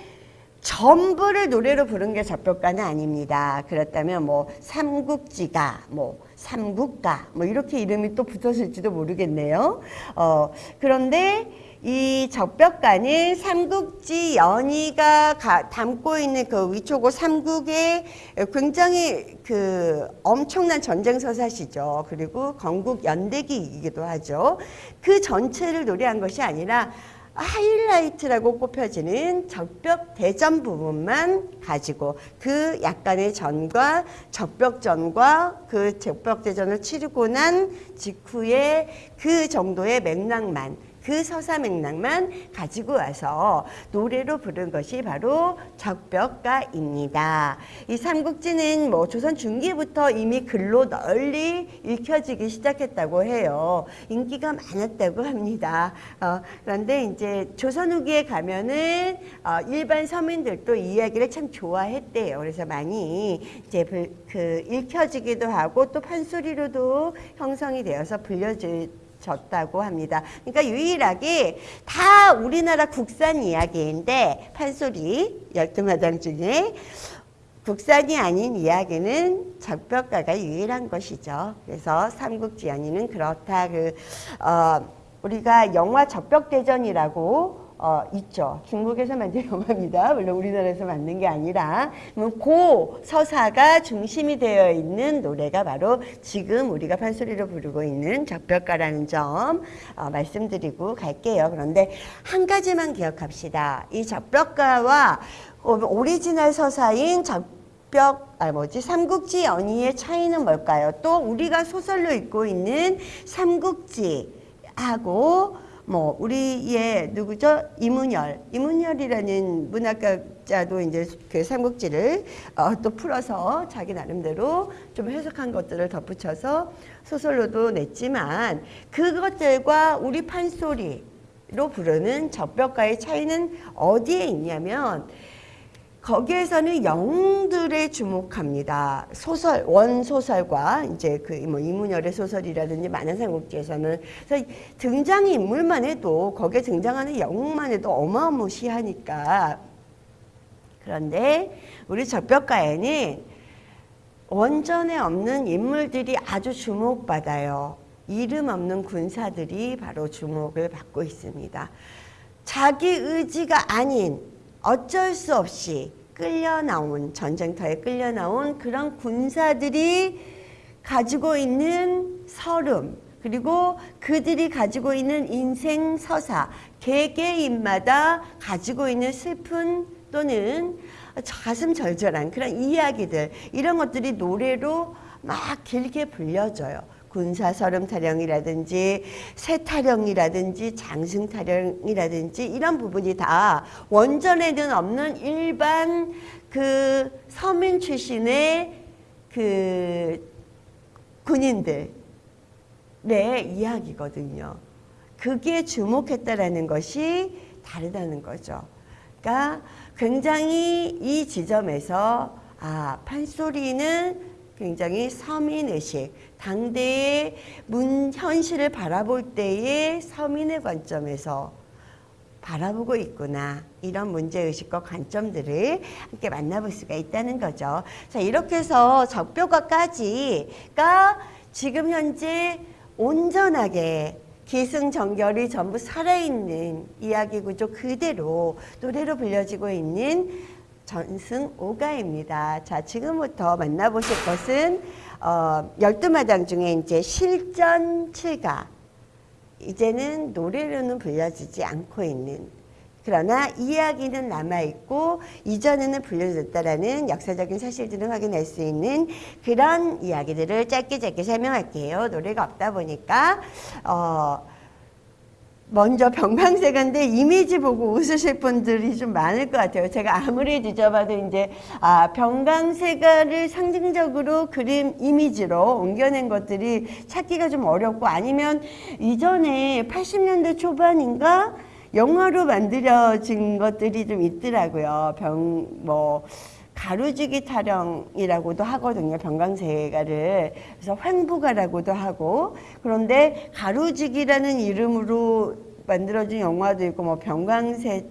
A: 전부를 노래로 부른 게 접벽가는 아닙니다. 그렇다면 뭐 삼국지가 뭐 삼국가 뭐 이렇게 이름이 또 붙었을지도 모르겠네요. 어, 그런데 이 적벽가는 삼국지 연희가 가, 담고 있는 그 위초고 삼국의 굉장히 그 엄청난 전쟁 서사시죠. 그리고 건국 연대기이기도 하죠. 그 전체를 노래한 것이 아니라 하이라이트라고 꼽혀지는 적벽 대전 부분만 가지고 그 약간의 전과 적벽전과 그 적벽 대전을 치르고 난 직후에 그 정도의 맥락만 그 서사 맥락만 가지고 와서 노래로 부른 것이 바로 적벽가입니다. 이 삼국지는 뭐 조선 중기부터 이미 글로 널리 읽혀지기 시작했다고 해요. 인기가 많았다고 합니다. 어, 그런데 이제 조선 후기에 가면은 어, 일반 서민들도 이 이야기를 참 좋아했대요. 그래서 많이 이제 그 읽혀지기도 하고 또 판소리로도 형성이 되어서 불려질 졌다고 합니다. 그러니까 유일하게 다 우리나라 국산 이야기인데 판소리 열두 마당 중에 국산이 아닌 이야기는 적벽가가 유일한 것이죠. 그래서 삼국지연이는 그렇다. 그 어, 우리가 영화 적벽대전이라고 어, 있죠. 중국에서 만든 영화입니다. 물론 우리나라에서 만든 게 아니라 고 서사가 중심이 되어 있는 노래가 바로 지금 우리가 판소리로 부르고 있는 적벽가라는 점 어, 말씀드리고 갈게요. 그런데 한 가지만 기억합시다. 이 적벽가와 오리지널 서사인 적벽, 아, 뭐지, 삼국지 연의의 차이는 뭘까요? 또 우리가 소설로 읽고 있는 삼국지 하고 뭐 우리의 누구죠? 이문열. 이문열이라는 문학가자도 이제 그 삼국지를 어, 또 풀어서 자기 나름대로 좀 해석한 것들을 덧붙여서 소설로도 냈지만 그것들과 우리 판소리 로 부르는 접벽가의 차이는 어디에 있냐면 거기에서는 영웅들에 주목합니다. 소설, 원소설과 이제 그 뭐 이문열의 소설이라든지 많은 삼국지에서는 그래서 등장 인물만 해도 거기에 등장하는 영웅만 해도 어마무시하니까 그런데 우리 적벽가에는 원전에 없는 인물들이 아주 주목받아요. 이름 없는 군사들이 바로 주목을 받고 있습니다. 자기 의지가 아닌 어쩔 수 없이 끌려 나온 전쟁터에 끌려 나온 그런 군사들이 가지고 있는 서름 그리고 그들이 가지고 있는 인생 서사 개개인마다 가지고 있는 슬픈 또는 가슴 절절한 그런 이야기들 이런 것들이 노래로 막 길게 불려져요. 군사설음 타령이라든지 세타령이라든지 장승 타령이라든지 이런 부분이 다 원전에는 없는 일반 그 서민 출신의 그 군인들의 이야기거든요. 그게 주목했다라는 것이 다르다는 거죠. 그러니까 굉장히 이 지점에서 아 판소리는 굉장히 서민의식, 당대의 문 현실을 바라볼 때의 서민의 관점에서 바라보고 있구나 이런 문제의식과 관점들을 함께 만나볼 수가 있다는 거죠. 자 이렇게 해서 적벽화까지가 지금 현재 온전하게 기승전결이 전부 살아있는 이야기 구조 그대로 노래로 불려지고 있는 전승 오가입니다. 자, 지금부터 만나보실 것은 어, 12마당 중에 이제 실전 7가 이제는 노래로는 불려지지 않고 있는 그러나 이야기는 남아있고 이전에는 불려졌다라는 역사적인 사실들을 확인할 수 있는 그런 이야기들을 짧게 짧게 설명할게요. 노래가 없다 보니까 어 먼저 병강세가인데 이미지 보고 웃으실 분들이 좀 많을 것 같아요. 제가 아무리 뒤져봐도 이제 아 병강세가를 상징적으로 그림 이미지로 옮겨낸 것들이 찾기가 좀 어렵고 아니면 이전에 80년대 초반인가 영화로 만들어진 것들이 좀 있더라고요. 병, 뭐, 가루지기 타령이라고도 하거든요. 병강세가를. 그래서 횡부가라고도 하고. 그런데 가루지기라는 이름으로 만들어진 영화도 있고, 뭐, 병강세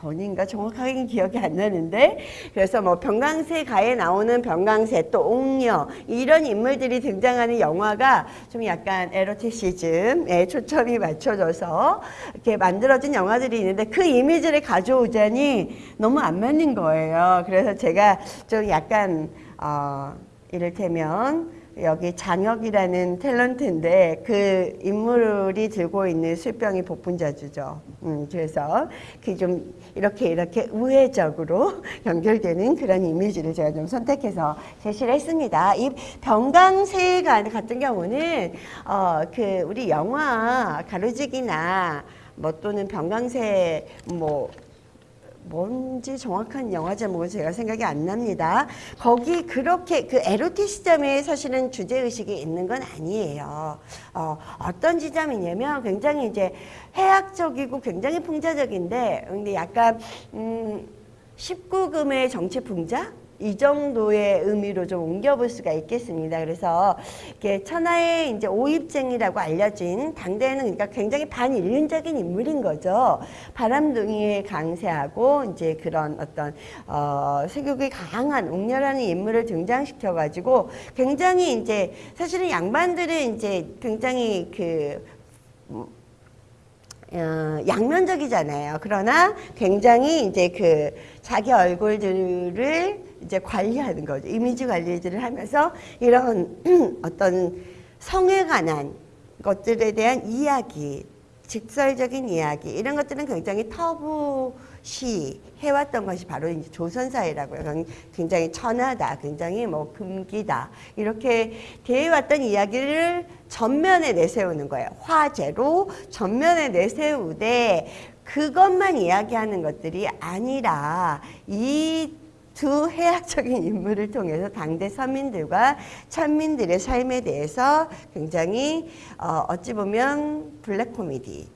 A: 전인가 정확하게 기억이 안 나는데 그래서 뭐 병강세 가에 나오는 병강세 또 옥녀 이런 인물들이 등장하는 영화가 좀 약간 에로티시즘에 초점이 맞춰져서 이렇게 만들어진 영화들이 있는데 그 이미지를 가져오자니 너무 안 맞는 거예요. 그래서 제가 좀 약간 어 이를테면 여기 장혁이라는 탤런트인데 그 인물이 들고 있는 술병이 복분자주죠. 음, 그래서 그 좀 이렇게 이렇게 우회적으로 연결되는 그런 이미지를 제가 좀 선택해서 제시를 했습니다. 이 병강세가 같은 경우는 어, 그 우리 영화 가로지기나 뭐 또는 병강세 뭐 뭔지 정확한 영화 제목은 제가 생각이 안 납니다. 거기 그렇게 그 에로틱 시점에 사실은 주제의식이 있는 건 아니에요. 어, 어떤 지점이냐면 굉장히 이제 해학적이고 굉장히 풍자적인데 근데 약간 음 19금의 정치 풍자? 이 정도의 의미로 좀 옮겨볼 수가 있겠습니다. 그래서 이게 천하의 이제 오입쟁이라고 알려진 당대에는 그러니까 굉장히 반인륜적인 인물인 거죠. 바람둥이에 강세하고 이제 그런 어떤 어, 세격이 강한 옥렬하는 인물을 등장시켜 가지고 굉장히 이제 사실은 양반들은 이제 굉장히 그 어, 양면적이잖아요. 그러나 굉장히 이제 그 자기 얼굴들을 이제 관리하는 거죠. 이미지 관리들을 하면서 이런 어떤 성에 관한 것들에 대한 이야기, 직설적인 이야기 이런 것들은 굉장히 터부시 해왔던 것이 바로 이제 조선사회라고요. 굉장히 천하다, 굉장히 뭐 금기다 이렇게 대해왔던 이야기를 전면에 내세우는 거예요. 화제로 전면에 내세우되 그것만 이야기하는 것들이 아니라 이 두 해학적인 인물을 통해서 당대 서민들과 천민들의 삶에 대해서 굉장히 어, 어찌 보면 블랙 코미디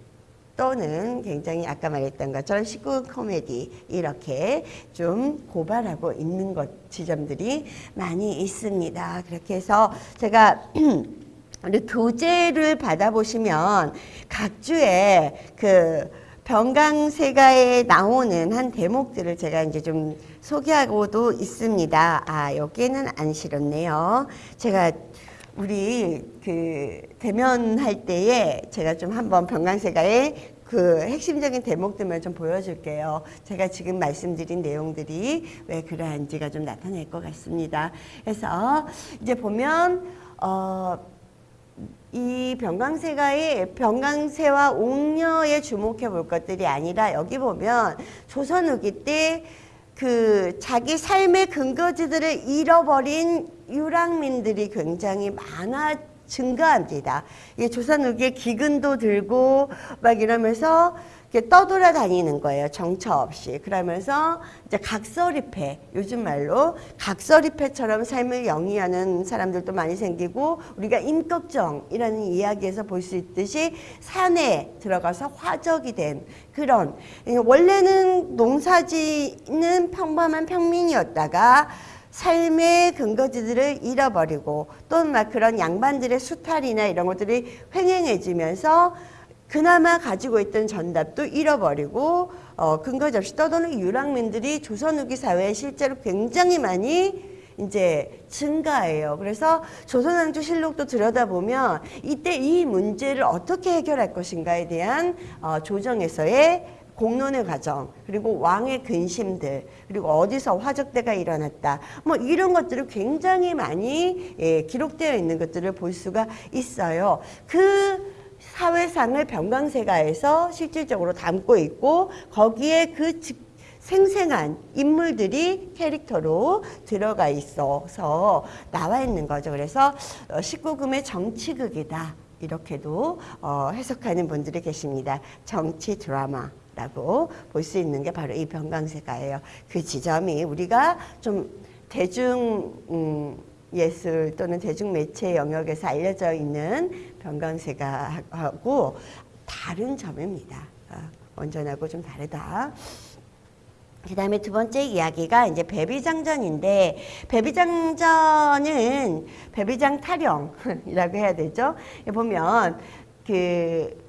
A: 또는 굉장히 아까 말했던 것처럼 19 코미디 이렇게 좀 고발하고 있는 것 지점들이 많이 있습니다. 그렇게 해서 제가 교재를 받아보시면 각 주에 그 병강세가에 나오는 한 대목들을 제가 이제 좀 소개하고도 있습니다. 아, 여기에는 안 실었네요. 제가 우리 그 대면할 때에 제가 좀 한번 병강세가의 그 핵심적인 대목들만 좀 보여줄게요. 제가 지금 말씀드린 내용들이 왜 그러한지가 좀 나타날 것 같습니다. 그래서 이제 보면 어, 이 병강세가의 병강세와 옥녀에 주목해 볼 것들이 아니라 여기 보면 조선 후기 때 그 자기 삶의 근거지들을 잃어버린 유랑민들이 굉장히 많아 증가합니다. 이게 조선 후기에 기근도 들고 막 이러면서 떠돌아다니는 거예요. 정처 없이. 그러면서 이제 각설이패, 요즘 말로 각설이패처럼 삶을 영위하는 사람들도 많이 생기고 우리가 임꺽정이라는 이야기에서 볼 수 있듯이 산에 들어가서 화적이 된 그런 원래는 농사지는 평범한 평민이었다가 삶의 근거지들을 잃어버리고 또 막 그런 양반들의 수탈이나 이런 것들이 횡행해지면서 그나마 가지고 있던 전답도 잃어버리고 어, 근거지 없이 떠도는 유랑민들이 조선 후기 사회에 실제로 굉장히 많이 이제 증가해요. 그래서 조선왕조 실록도 들여다보면 이때 이 문제를 어떻게 해결할 것인가에 대한 어, 조정에서의 공론의 과정 그리고 왕의 근심들 그리고 어디서 화적대가 일어났다 뭐 이런 것들을 굉장히 많이 예, 기록되어 있는 것들을 볼 수가 있어요. 그 사회상을 병강세가에서 실질적으로 담고 있고 거기에 그 즉- 생생한 인물들이 캐릭터로 들어가 있어서 나와 있는 거죠. 그래서 어, 19금의 정치극이다. 이렇게도 어, 해석하는 분들이 계십니다. 정치 드라마 라고 볼 수 있는 게 바로 이 병강세가예요. 그 지점이 우리가 좀 대중 음, 예술 또는 대중매체 영역에서 알려져 있는 병강세가 하고 다른 점입니다. 어, 원전하고 좀 다르다. 그 다음에 두 번째 이야기가 이제 배비장전인데 배비장전은 배비장 타령이라고 해야 되죠. 보면 그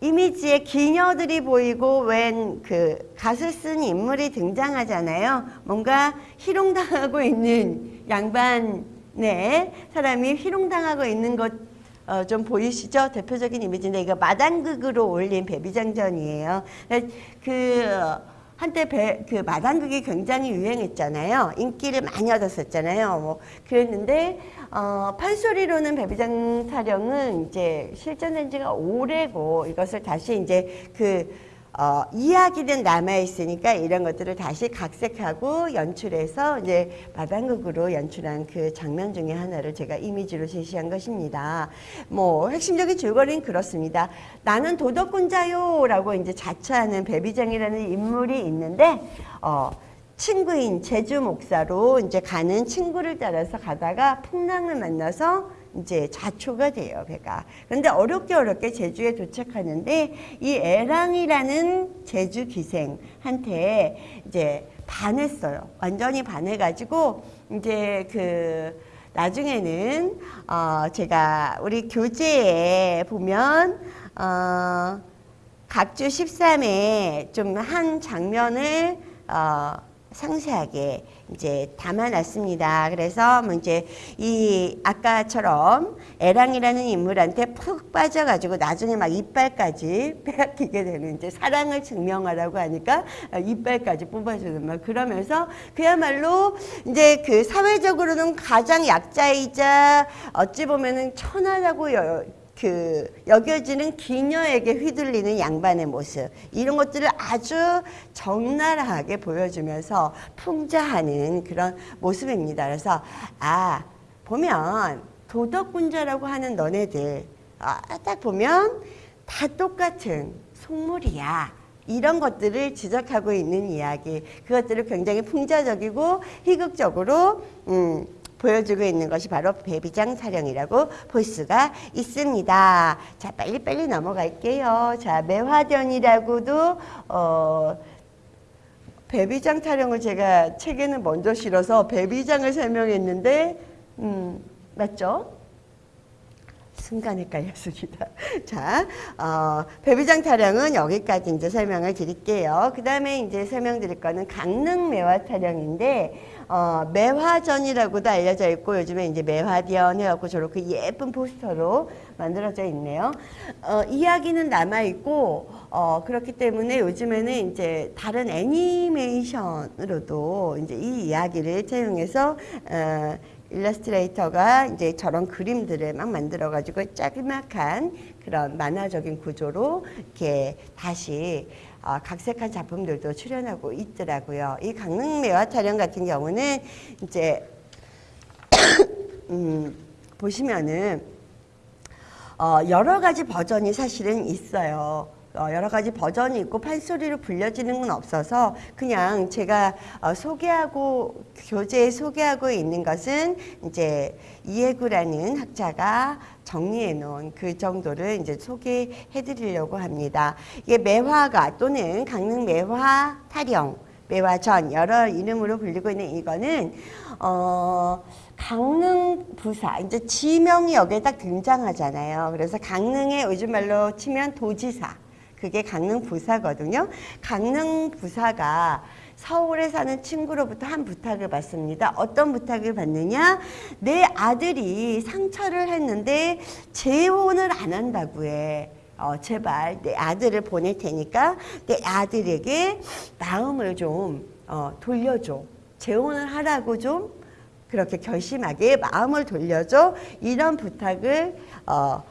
A: 이미지에 기녀들이 보이고 웬 그 갓을 쓴 인물이 등장하잖아요. 뭔가 희롱당하고 있는 양반 의 사람이 희롱당하고 있는 것 어, 좀 보이시죠? 대표적인 이미지인데 이거 마당극으로 올린 배비장전이에요. 그 한때 배, 그 마당극이 굉장히 유행했잖아요. 인기를 많이 얻었었잖아요. 뭐 그랬는데 어, 판소리로는 배비장 타령은 이제 실전된 지가 오래고 이것을 다시 이제 그 어, 이야기는 남아있으니까 이런 것들을 다시 각색하고 연출해서 이제 마당극으로 연출한 그 장면 중에 하나를 제가 이미지로 제시한 것입니다. 뭐 핵심적인 줄거리는 그렇습니다. 나는 도덕군자요 라고 이제 자처하는 배비장이라는 인물이 있는데 어, 친구인 제주 목사로 이제 가는 친구를 따라서 가다가 풍랑을 만나서 이제 자초가 돼요, 배가. 그런데 어렵게 어렵게 제주에 도착하는데 이 애랑이라는 제주 기생한테 이제 반했어요. 완전히 반해가지고 이제 그 나중에는 어 제가 우리 교재에 보면 어 각주 13에 좀 한 장면을 어 상세하게 이제 담아놨습니다. 그래서 뭐 이제 이 아까처럼 애랑이라는 인물한테 푹 빠져가지고 나중에 막 이빨까지 빼앗기게 되는 이제 사랑을 증명하라고 하니까 이빨까지 뽑아주는 막 그러면서 그야말로 이제 그 사회적으로는 가장 약자이자 어찌 보면은 천하라고 여, 그 여겨지는 기녀에게 휘둘리는 양반의 모습 이런 것들을 아주 적나라하게 보여주면서 풍자하는 그런 모습입니다. 그래서 아 보면 도덕군자라고 하는 너네들 아, 딱 보면 다 똑같은 속물이야. 이런 것들을 지적하고 있는 이야기 그것들을 굉장히 풍자적이고 희극적으로 음, 보여주고 있는 것이 바로 배비장 사령이라고 볼 수가 있습니다. 자, 빨리빨리 넘어갈게요. 자, 매화전이라고도, 어, 배비장 타령을 제가 책에는 먼저 실어서 배비장을 설명했는데, 음, 맞죠? 순간 헷갈렸습니다. 자, 어, 배비장 타령은 여기까지 이제 설명을 드릴게요. 그 다음에 이제 설명드릴 거는 강릉 매화 타령인데, 어, 매화전이라고도 알려져 있고 요즘에 이제 매화전 해갖고 저렇게 예쁜 포스터로 만들어져 있네요. 어, 이야기는 남아 있고 어, 그렇기 때문에 요즘에는 이제 다른 애니메이션으로도 이제 이 이야기를 채용해서 어, 일러스트레이터가 이제 저런 그림들을 막 만들어 가지고 짜그막한 그런 만화적인 구조로 이렇게 다시 어, 각색한 작품들도 출연하고 있더라고요. 이 강릉 매화 촬영 같은 경우는 이제 음, 보시면은 어, 여러 가지 버전이 사실은 있어요. 어, 여러 가지 버전이 있고 판소리로 불려지는 건 없어서 그냥 제가 어, 소개하고 교재에 소개하고 있는 것은 이제 이해구라는 학자가 정리해 놓은 그 정도를 이제 소개해 드리려고 합니다. 이게 매화가 또는 강릉 매화 타령, 매화전 여러 이름으로 불리고 있는 이거는 어 강릉 부사 이제 지명이 여기에 딱 등장하잖아요. 그래서 강릉의 요즘 말로 치면 도지사 그게 강릉 부사거든요. 강릉 부사가 서울에 사는 친구로부터 한 부탁을 받습니다. 어떤 부탁을 받느냐? 내 아들이 상처를 했는데 재혼을 안 한다고 해. 어, 제발 내 아들을 보낼 테니까 내 아들에게 마음을 좀 어, 돌려줘. 재혼을 하라고 좀 그렇게 결심하게 마음을 돌려줘. 이런 부탁을 어,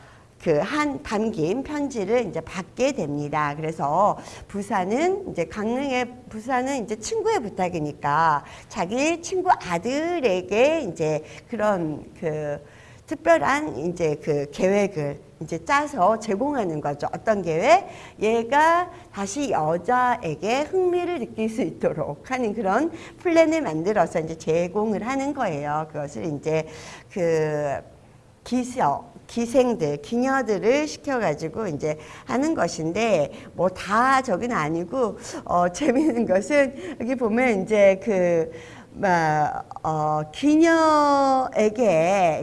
A: 그 한 담긴 편지를 이제 받게 됩니다. 그래서 부사는 이제 강릉의 부사는 이제 친구의 부탁이니까 자기 친구 아들에게 이제 그런 그 특별한 이제 그 계획을 이제 짜서 제공하는 거죠. 어떤 계획? 얘가 다시 여자에게 흥미를 느낄 수 있도록 하는 그런 플랜을 만들어서 이제 제공을 하는 거예요. 그것을 이제 그 기서 기생들, 기녀들을 시켜가지고 이제 하는 것인데 뭐 다 저기는 아니고 어 재미있는 것은 여기 보면 이제 그 막, 어, 기녀에게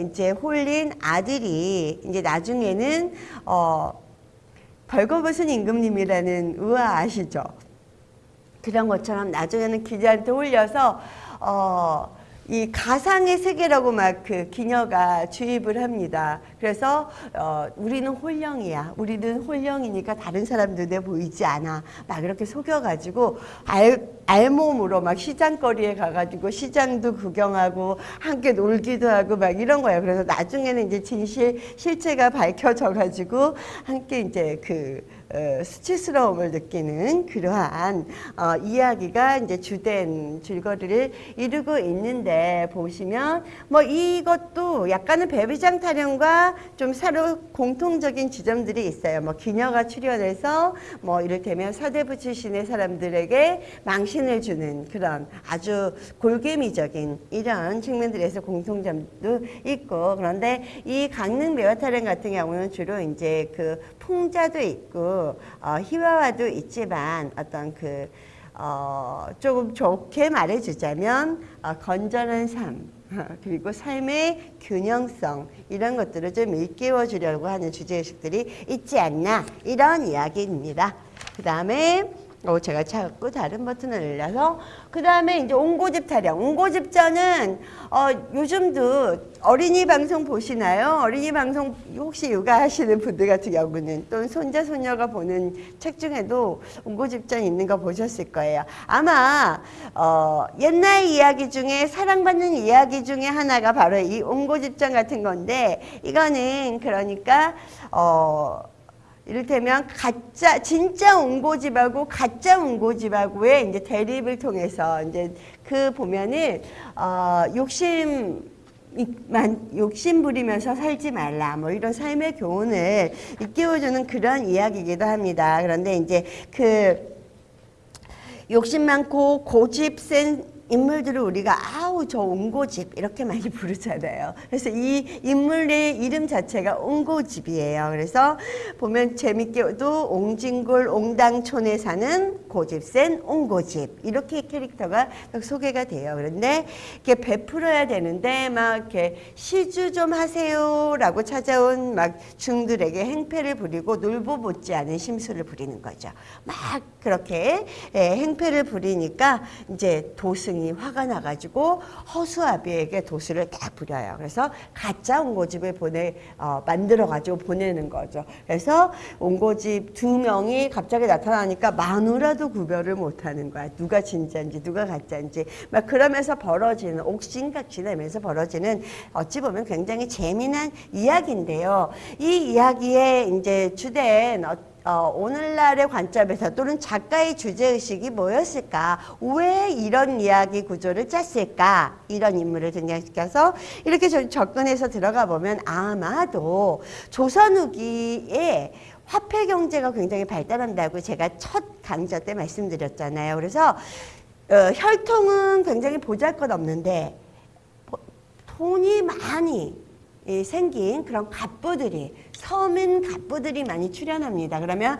A: 이제 홀린 아들이 이제 나중에는 어, 벌거벗은 임금님이라는 우화 아시죠? 그런 것처럼 나중에는 기자한테 홀려서 어, 이 가상의 세계라고 막 그 기녀가 주입을 합니다. 그래서 어, 우리는 홀령이야. 우리는 홀령이니까 다른 사람 눈에 보이지 않아. 막 그렇게 속여가지고 알, 알몸으로 막 시장거리에 가가지고 시장도 구경하고 함께 놀기도 하고 막 이런 거예요. 그래서 나중에는 이제 진실 실체가 밝혀져가지고 함께 이제 그 어, 수치스러움을 느끼는 그러한 어, 이야기가 이제 주된 줄거리를 이루고 있는데 보시면 뭐 이것도 약간은 배비장 타령과 좀 서로 공통적인 지점들이 있어요. 뭐 기녀가 출연해서 뭐 이를테면 서대부 출신의 사람들에게 망신을 주는 그런 아주 골개미적인 이런 측면들에서 공통점도 있고 그런데 이 강릉 매화 타령 같은 경우는 주로 이제 그 풍자도 있고 어, 희화화도 있지만 어떤 그 어, 조금 좋게 말해주자면 어, 건전한 삶 그리고 삶의 균형성 이런 것들을 좀 일깨워 주려고 하는 주제의식들이 있지 않나 이런 이야기입니다. 그 다음에 어, 제가 자꾸 다른 버튼을 눌러서 그 다음에 이제 옹고집 타령 옹고집전은 어, 요즘도 어린이 방송 보시나요? 어린이 방송 혹시 육아하시는 분들 같은 경우는 또는 손자 손녀가 보는 책 중에도 옹고집전 있는 거 보셨을 거예요. 아마 어, 옛날 이야기 중에 사랑받는 이야기 중에 하나가 바로 이 옹고집전 같은 건데 이거는 그러니까 어, 이를테면 가짜 진짜 옹고집하고 가짜 옹고집하고의 이제 대립을 통해서 이제 그 보면은 어 욕심 만 욕심 부리면서 살지 말라 뭐 이런 삶의 교훈을 일깨워주는 그런 이야기이기도 합니다. 그런데 이제 그 욕심 많고 고집 센 인물들을 우리가 아우 저 옹고집 이렇게 많이 부르잖아요. 그래서 이 인물의 이름 자체가 옹고집이에요. 그래서 보면 재밌게도 옹진골 옹당촌에 사는 고집센 옹고집 이렇게 캐릭터가 소개가 돼요. 그런데 이렇게 베풀어야 되는데 막 이렇게 시주 좀 하세요라고 찾아온 막 중들에게 행패를 부리고 놀보 못지 않은 심술을 부리는 거죠. 막 그렇게 예, 행패를 부리니까 이제 도승이 굉장히 화가 나가지고 허수아비에게 도수를 딱 부려요. 그래서 가짜 옹고집을 보내 어, 만들어 가지고 보내는 거죠. 그래서 옹고집 두 명이 갑자기 나타나니까 마누라도 구별을 못하는 거야. 누가 진짜인지 누가 가짜인지 막 그러면서 벌어지는 옥신각신하면서 벌어지는 어찌 보면 굉장히 재미난 이야기인데요. 이 이야기에 이제 주된 어, 어, 오늘날의 관점에서 또는 작가의 주제의식이 뭐였을까? 왜 이런 이야기 구조를 짰을까? 이런 인물을 등장시켜서 이렇게 저- 접근해서 들어가 보면 아마도 조선 후기에 화폐 경제가 굉장히 발달한다고 제가 첫 강좌 때 말씀드렸잖아요. 그래서 어, 혈통은 굉장히 보잘것없는데 보- 돈이 많이 이 생긴 그런 갑부들이 서민 갑부들이 많이 출연합니다. 그러면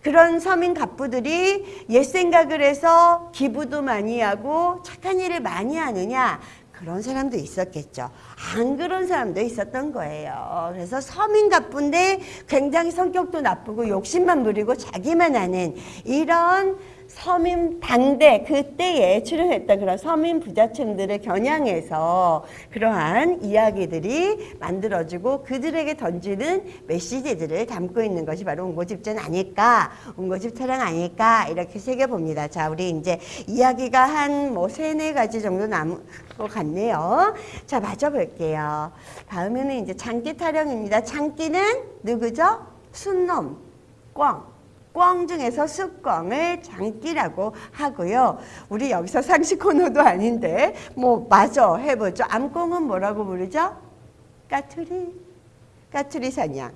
A: 그런 서민 갑부들이 옛 생각을 해서 기부도 많이 하고 착한 일을 많이 하느냐 그런 사람도 있었겠죠. 안 그런 사람도 있었던 거예요. 그래서 서민 갑부인데 굉장히 성격도 나쁘고 욕심만 부리고 자기만 하는 이런 서민 당대 그때에 출연했던 그런 서민 부자층들을 겨냥해서 그러한 이야기들이 만들어지고 그들에게 던지는 메시지들을 담고 있는 것이 바로 운고집전 아닐까 운고집 타령 아닐까 이렇게 새겨봅니다. 자 우리 이제 이야기가 한 뭐 세네 가지 정도 남은 것 같네요. 자 맞아 볼게요. 다음에는 이제 장기 타령입니다. 장기는 누구죠? 순놈 꽝. 꽝 중에서 쑥꽝을 장기라고 하고요. 우리 여기서 상식 코너도 아닌데 뭐 마저 해보죠. 암꽁은 뭐라고 부르죠? 까투리. 까투리 사냥.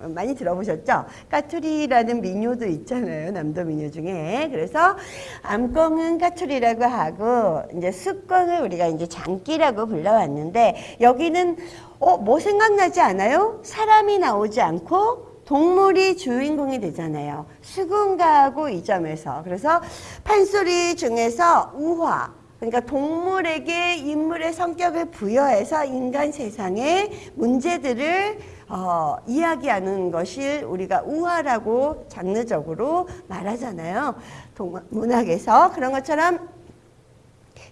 A: 어, 많이 들어보셨죠? 까투리라는 민요도 있잖아요. 남도 민요 중에. 그래서 암꽁은 까투리라고 하고 이제 쑥꽝을 우리가 이제 장기라고 불러왔는데 여기는 어, 뭐 생각나지 않아요? 사람이 나오지 않고 동물이 주인공이 되잖아요. 수군가하고 이 점에서. 그래서 판소리 중에서 우화. 그러니까 동물에게 인물의 성격을 부여해서 인간 세상의 문제들을 어, 이야기하는 것을 우리가 우화라고 장르적으로 말하잖아요. 동, 문학에서 그런 것처럼 이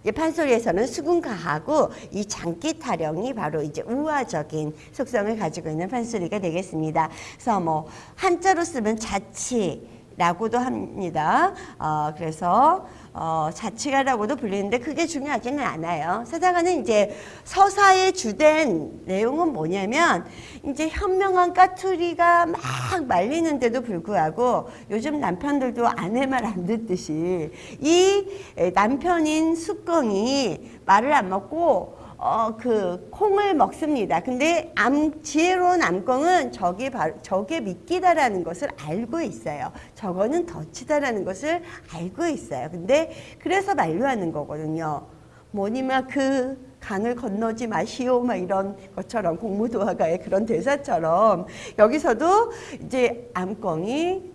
A: 판소리에서는 수군가하고 이 장기 타령이 바로 이제 우화적인 속성을 가지고 있는 판소리가 되겠습니다. 그래서 뭐 한자로 쓰면 자치라고도 합니다. 어, 그래서 어, 자치가라고도 불리는데 그게 중요하지는 않아요. 사자가는 이제 서사의 주된 내용은 뭐냐면 이제 현명한 까투리가 막 말리는데도 불구하고 요즘 남편들도 아내 말 안 듣듯이 이 남편인 숙공이 말을 안 먹고 어, 그, 콩을 먹습니다. 근데 암, 지혜로운 암꽁은 저게 바로, 저게 미끼다라는 것을 알고 있어요. 저거는 덫이다라는 것을 알고 있어요. 근데 그래서 만류하는 거거든요. 뭐니마 그 강을 건너지 마시오 막 이런 것처럼 공무도화가의 그런 대사처럼 여기서도 이제 암꽁이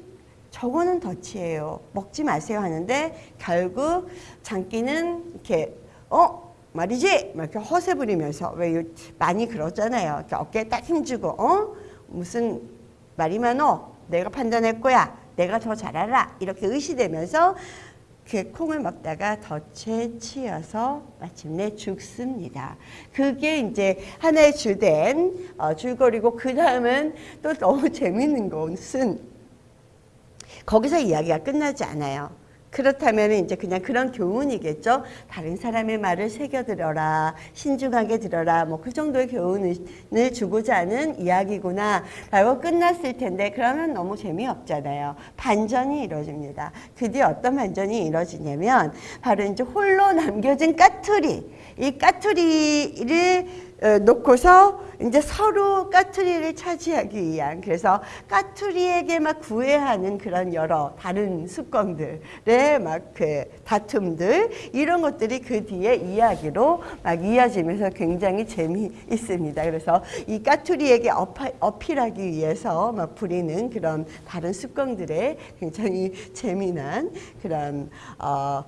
A: 저거는 덫이에요. 먹지 마세요 하는데 결국 장기는 이렇게 어 말이지 막 이렇게 허세 부리면서 왜 요- 많이 그러잖아요. 어깨에 딱 힘주고 어 무슨 말이 많어 내가 판단할 거야 내가 더 잘 알아 이렇게 의시되면서 그 콩을 먹다가 덫에 치여서 마침내 죽습니다. 그게 이제 하나의 주된 어, 줄거리고 그 다음은 또 너무 재밌는 것은 거기서 이야기가 끝나지 않아요. 그렇다면 이제 그냥 그런 교훈이겠죠. 다른 사람의 말을 새겨들어라, 신중하게 들어라, 뭐 그 정도의 교훈을 주고자 하는 이야기구나 라고 끝났을 텐데 그러면 너무 재미없잖아요. 반전이 이루어집니다. 그 뒤에 어떤 반전이 이루어지냐면 바로 이제 홀로 남겨진 까투리, 이 까투리를 어, 놓고서 이제 서로 까투리를 차지하기 위한 그래서 까투리에게 막 구애하는 그런 여러 다른 습관들의 막그 다툼들 이런 것들이 그 뒤에 이야기로 막 이어지면서 굉장히 재미있습니다. 그래서 이 까투리에게 어파, 어필하기 위해서 막 부리는 그런 다른 습관들의 굉장히 재미난 그런 어,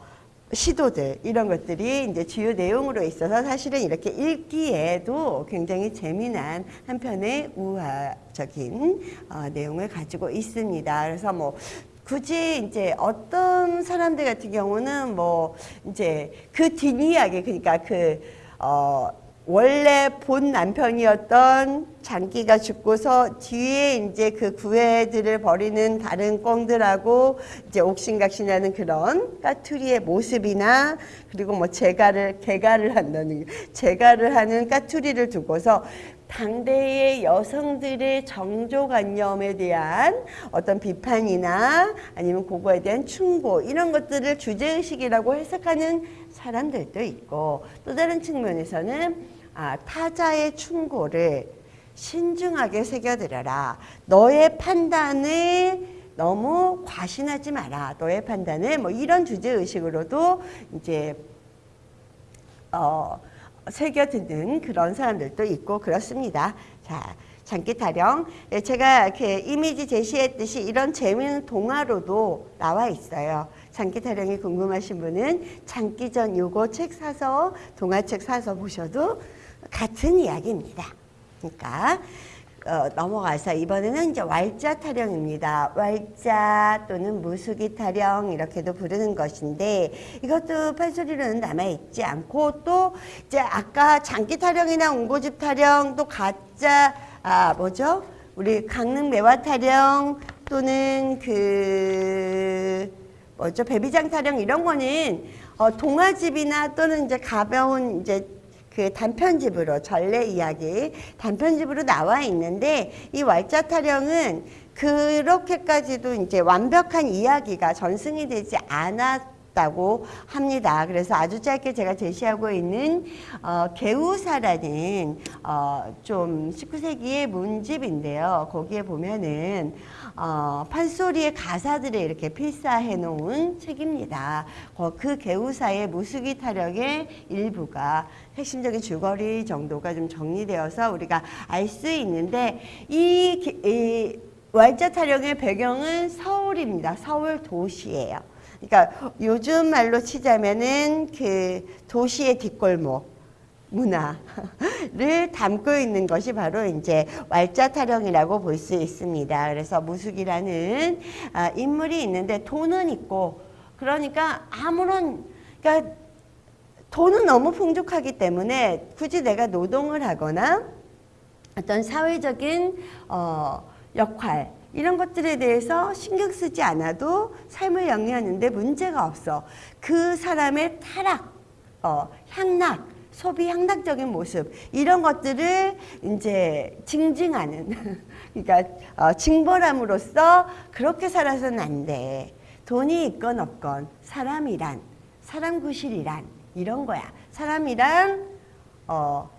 A: 시도들 이런 것들이 이제 주요 내용으로 있어서 사실은 이렇게 읽기에도 굉장히 재미난 한편의 우화적인 어, 내용을 가지고 있습니다. 그래서 뭐 굳이 이제 어떤 사람들 같은 경우는 뭐 이제 그 뒷이야기 그러니까 그 어, 원래 본 남편이었던 장기가 죽고서 뒤에 이제 그 구애들을 벌이는 다른 꽁들하고 이제 옥신각신하는 그런 까투리의 모습이나 그리고 뭐 재가를 개가를 한다는 재가를 하는 까투리를 두고서 당대의 여성들의 정조관념에 대한 어떤 비판이나 아니면 그거에 대한 충고 이런 것들을 주제의식이라고 해석하는 사람들도 있고 또 다른 측면에서는 아, 타자의 충고를 신중하게 새겨들어라. 너의 판단을 너무 과신하지 마라. 너의 판단을 뭐 이런 주제 의식으로도 이제 어 새겨드는 그런 사람들도 있고 그렇습니다. 자, 장기 타령. 예, 제가 이렇게 이미지 제시했듯이 이런 재미있는 동화로도 나와 있어요. 장기 타령이 궁금하신 분은 장기전 요거 책 사서 동화책 사서 보셔도 같은 이야기입니다. 그러니까 어, 넘어가서 이번에는 이제 왈자 타령입니다. 왈자 또는 무수기 타령 이렇게도 부르는 것인데 이것도 판소리로는 남아 있지 않고 또 이제 아까 장기 타령이나 옹고집 타령 또 가짜 아 뭐죠? 우리 강릉 매화 타령 또는 그 뭐죠? 배비장 타령 이런 거는 어, 동화집이나 또는 이제 가벼운 이제 그 단편집으로 전래 이야기 단편집으로 나와 있는데 이 왈자 타령은 그렇게까지도 이제 완벽한 이야기가 전승이 되지 않았 다고 합니다. 그래서 아주 짧게 제가 제시하고 있는 어, 개우사라는 어, 좀 19세기의 문집인데요. 거기에 보면은 어, 판소리의 가사들을 이렇게 필사해 놓은 책입니다. 어, 그 개우사의 무수기 타령의 일부가 핵심적인 줄거리 정도가 좀 정리되어서 우리가 알 수 있는데 이, 기- 이 왈자 타령의 배경은 서울입니다. 서울 도시예요. 그러니까 요즘 말로 치자면은 그 도시의 뒷골목 문화를 담고 있는 것이 바로 이제 왈자 타령이라고 볼 수 있습니다. 그래서 무숙이라는 아, 인물이 있는데 돈은 있고 그러니까 아무런 그러니까 돈은 너무 풍족하기 때문에 굳이 내가 노동을 하거나 어떤 사회적인 어, 역할 이런 것들에 대해서 신경 쓰지 않아도 삶을 영위하는데 문제가 없어. 그 사람의 타락, 어, 향락, 소비 향락적인 모습 이런 것들을 이제 징징하는 그러니까 어, 징벌함으로써 그렇게 살아서는 안 돼. 돈이 있건 없건 사람이란 사람 구실이란 이런 거야. 사람이란 어,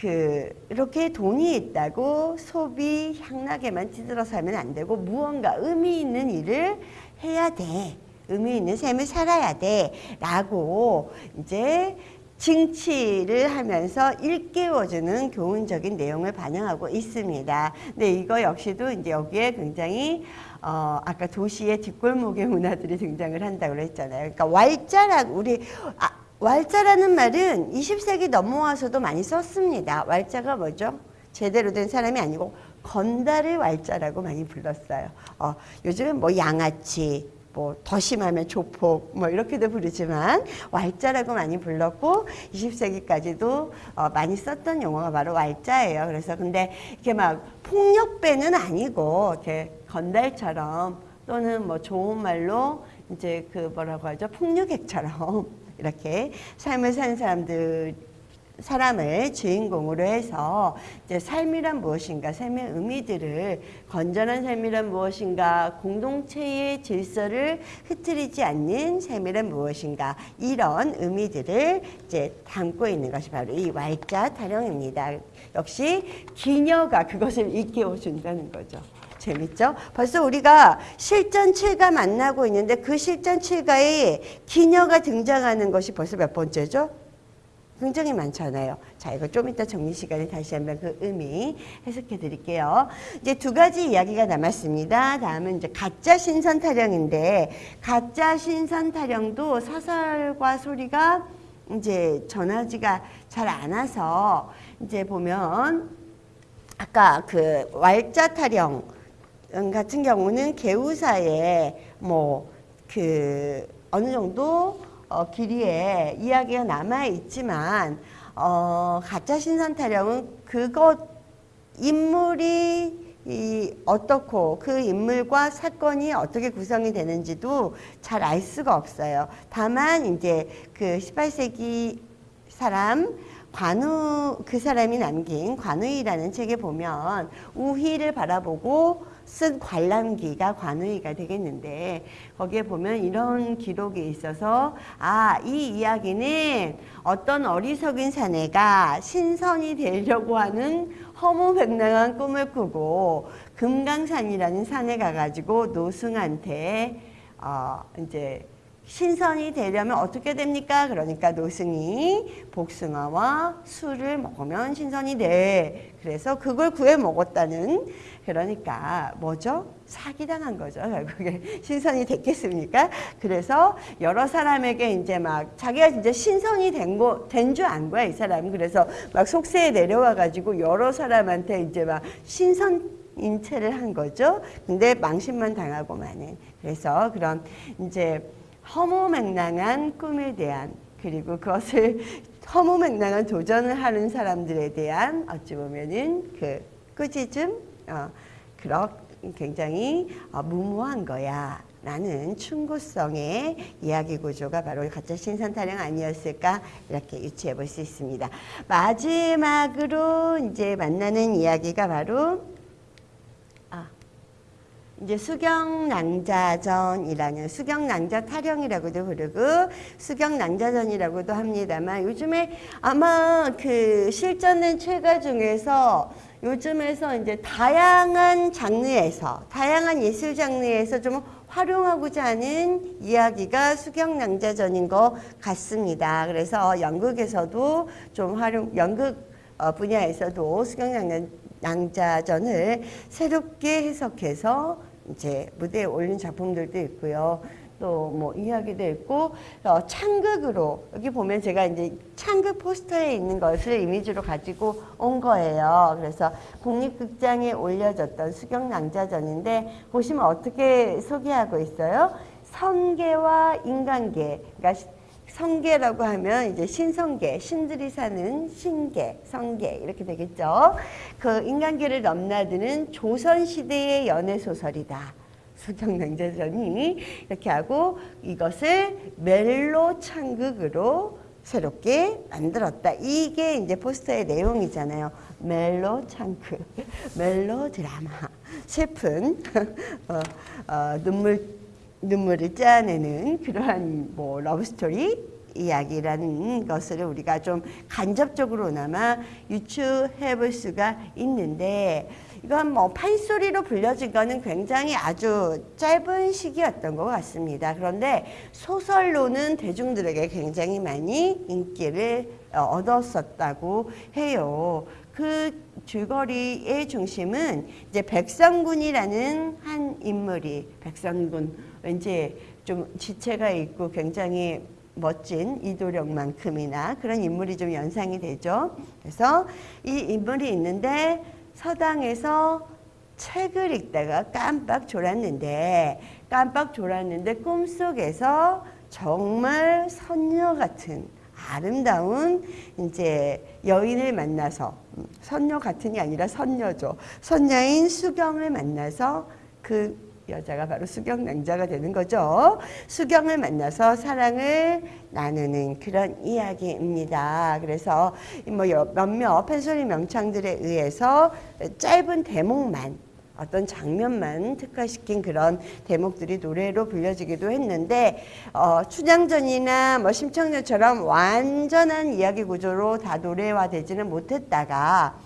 A: 그 이렇게 돈이 있다고 소비 향락에만 찌들어 살면 안 되고 무언가 의미 있는 일을 해야 돼. 의미 있는 삶을 살아야 돼. 라고 이제 징치를 하면서 일깨워주는 교훈적인 내용을 반영하고 있습니다. 근데 이거 역시도 이제 여기에 굉장히 어, 아까 도시의 뒷골목의 문화들이 등장을 한다고 했잖아요. 그러니까 왈자라고 우리 아, 왈자라는 말은 20세기 넘어와서도 많이 썼습니다. 왈자가 뭐죠? 제대로 된 사람이 아니고 건달을 왈자라고 많이 불렀어요. 어, 요즘은 뭐 양아치, 뭐 더 심하면 조폭, 뭐 이렇게도 부르지만 왈자라고 많이 불렀고 20세기까지도 어, 많이 썼던 용어가 바로 왈자예요. 그래서 근데 이렇게 막 폭력배는 아니고 이렇게 건달처럼 또는 뭐 좋은 말로 이제 그 뭐라고 하죠 폭력객처럼 이렇게 삶을 사는 사람들 사람을 주인공으로 해서 이제 삶이란 무엇인가, 삶의 의미들을 건전한 삶이란 무엇인가, 공동체의 질서를 흐트리지 않는 삶이란 무엇인가 이런 의미들을 이제 담고 있는 것이 바로 이 왈자 타령입니다. 역시 기녀가 그것을 일깨워 준다는 거죠. 재밌죠? 벌써 우리가 실전 7가 만나고 있는데 그 실전 7가에 기녀가 등장하는 것이 벌써 몇 번째죠? 굉장히 많잖아요. 자, 이거 좀 이따 정리 시간에 다시 한번 그 의미 해석해 드릴게요. 이제 두 가지 이야기가 남았습니다. 다음은 이제 가짜 신선 타령인데, 가짜 신선 타령도 사설과 소리가 이제 전하지가 잘 않아서 이제 보면 아까 그 왈자 타령 같은 경우는 개우사에 뭐그 어느 정도 어, 길이에 이야기가 남아 있지만 어, 가짜 신선 타령은 그것 인물이 이 어떻고 그 인물과 사건이 어떻게 구성이 되는지도 잘 알 수가 없어요. 다만 이제 그 18세기 사람 관우 그 사람이 남긴 관우이라는 책에 보면 우희를 바라보고 쓴 관람기가 관우이가 되겠는데 거기에 보면 이런 기록이 있어서 아 이 이야기는 어떤 어리석은 사내가 신선이 되려고 하는 허무맹랑한 꿈을 꾸고 금강산이라는 산에 가가지고 노승한테 어 이제 신선이 되려면 어떻게 됩니까? 그러니까 노승이 복숭아와 술을 먹으면 신선이 돼. 그래서 그걸 구해 먹었다는 그러니까 뭐죠? 사기당한 거죠. 결국에 신선이 됐겠습니까? 그래서 여러 사람에게 이제 막 자기가 이제 신선이 된 거, 된줄 안 거야, 이 사람. 그래서 막 속세에 내려와 가지고 여러 사람한테 이제 막 신선 인체를 한 거죠. 근데 망신만 당하고 마는. 그래서 그런 이제 허무맹랑한 꿈에 대한 그리고 그것을 허무맹랑한 도전을 하는 사람들에 대한 어찌 보면은 그 꾸짖음 어, 그런 굉장히 어, 무모한 거야. 라는 충고성의 이야기 구조가 바로 가짜 신선 타령 아니었을까 이렇게 유추해 볼 수 있습니다. 마지막으로 이제 만나는 이야기가 바로 아, 이제 수경낭자전이라는 수경낭자 타령이라고도 부르고 수경낭자전이라고도 합니다만 요즘에 아마 그 실전된 최가 중에서 요즘에서 이제 다양한 장르에서 다양한 예술 장르에서 좀 활용하고자 하는 이야기가 수경낭자전인 것 같습니다. 그래서 연극에서도 좀 활용 연극 어, 분야에서도 수경낭자 전을 새롭게 해석해서 이제 무대에 올린 작품들도 있고요. 또 뭐 이야기도 있고 어, 창극으로 여기 보면 제가 이제 창극 포스터에 있는 것을 이미지로 가지고 온 거예요. 그래서 국립극장에 올려졌던 수경낭자전인데 보시면 어떻게 소개하고 있어요? 성계와 인간계, 그러니까 성계라고 하면 이제 신성계, 신들이 사는 신계, 성계 이렇게 되겠죠. 그 인간계를 넘나드는 조선시대의 연애소설이다. 수경냉자전이 이렇게 하고 이것을 멜로 창극으로 새롭게 만들었다. 이게 이제 포스터의 내용이잖아요. 멜로 창극, 멜로 드라마, 슬픈 어, 어, 눈물 눈물을 짜내는 그러한 뭐 러브스토리 이야기라는 것을 우리가 좀 간접적으로나마 유추해 볼 수가 있는데 이건 뭐 판소리로 불려진 거는 굉장히 아주 짧은 시기였던 것 같습니다. 그런데 소설로는 대중들에게 굉장히 많이 인기를 어, 얻었었다고 해요. 그 줄거리의 중심은 이제 백성군이라는 한 인물이 백성군 왠지 좀 지체가 있고 굉장히 멋진 이도령만큼이나 그런 인물이 좀 연상이 되죠. 그래서 이 인물이 있는데 서당에서 책을 읽다가 깜빡 졸았는데 깜빡 졸았는데 꿈속에서 정말 선녀 같은 아름다운 이제 여인을 만나서 음, 선녀 같은이 아니라 선녀죠. 선녀인 수경을 만나서 그 여자가 바로 수경낭자가 되는 거죠. 수경을 만나서 사랑을 나누는 그런 이야기입니다. 그래서 뭐 몇몇 펜소리 명창들에 의해서 짧은 대목만 어떤 장면만 특화시킨 그런 대목들이 노래로 불려지기도 했는데 어, 춘향전이나 뭐 심청전처럼 완전한 이야기 구조로 다 노래화되지는 못했다가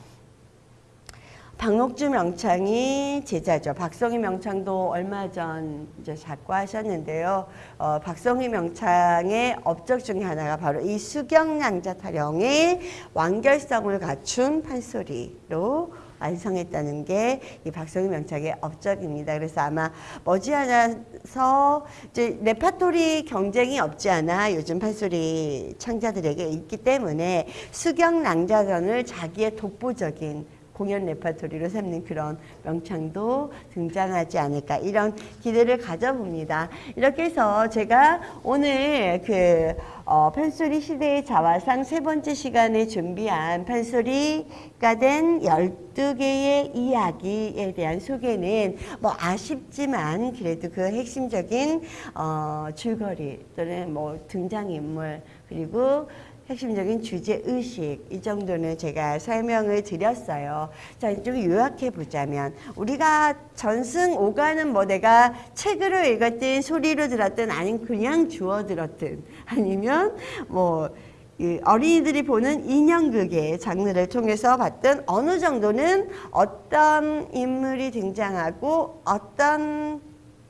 A: 박록주 명창이 제자죠. 박성희 명창도 얼마 전 이제 작고하셨는데요. 어, 박성희 명창의 업적 중에 하나가 바로 이 수경양자 타령의 완결성을 갖춘 판소리로 완성했다는 게 이 박성희 명창의 업적입니다. 그래서 아마 머지않아서 이제 레파토리 경쟁이 없지 않아 요즘 판소리 창자들에게 있기 때문에 숙영낭자전을 자기의 독보적인 공연 레파토리로 삼는 그런 명창도 등장하지 않을까 이런 기대를 가져봅니다. 이렇게 해서 제가 오늘 그 어, 판소리 시대의 자화상 세 번째 시간에 준비한 판소리가 된 12개의 이야기에 대한 소개는 뭐 아쉽지만 그래도 그 핵심적인 어, 줄거리 또는 뭐 등장인물 그리고 핵심적인 주제 의식 이 정도는 제가 설명을 드렸어요. 자, 좀 요약해 보자면 우리가 전승 오가는 뭐 내가 책으로 읽었든 소리로 들었든 아니면 그냥 주워 들었든 아니면 뭐이 어린이들이 보는 인형극의 장르를 통해서 봤던 어느 정도는 어떤 인물이 등장하고 어떤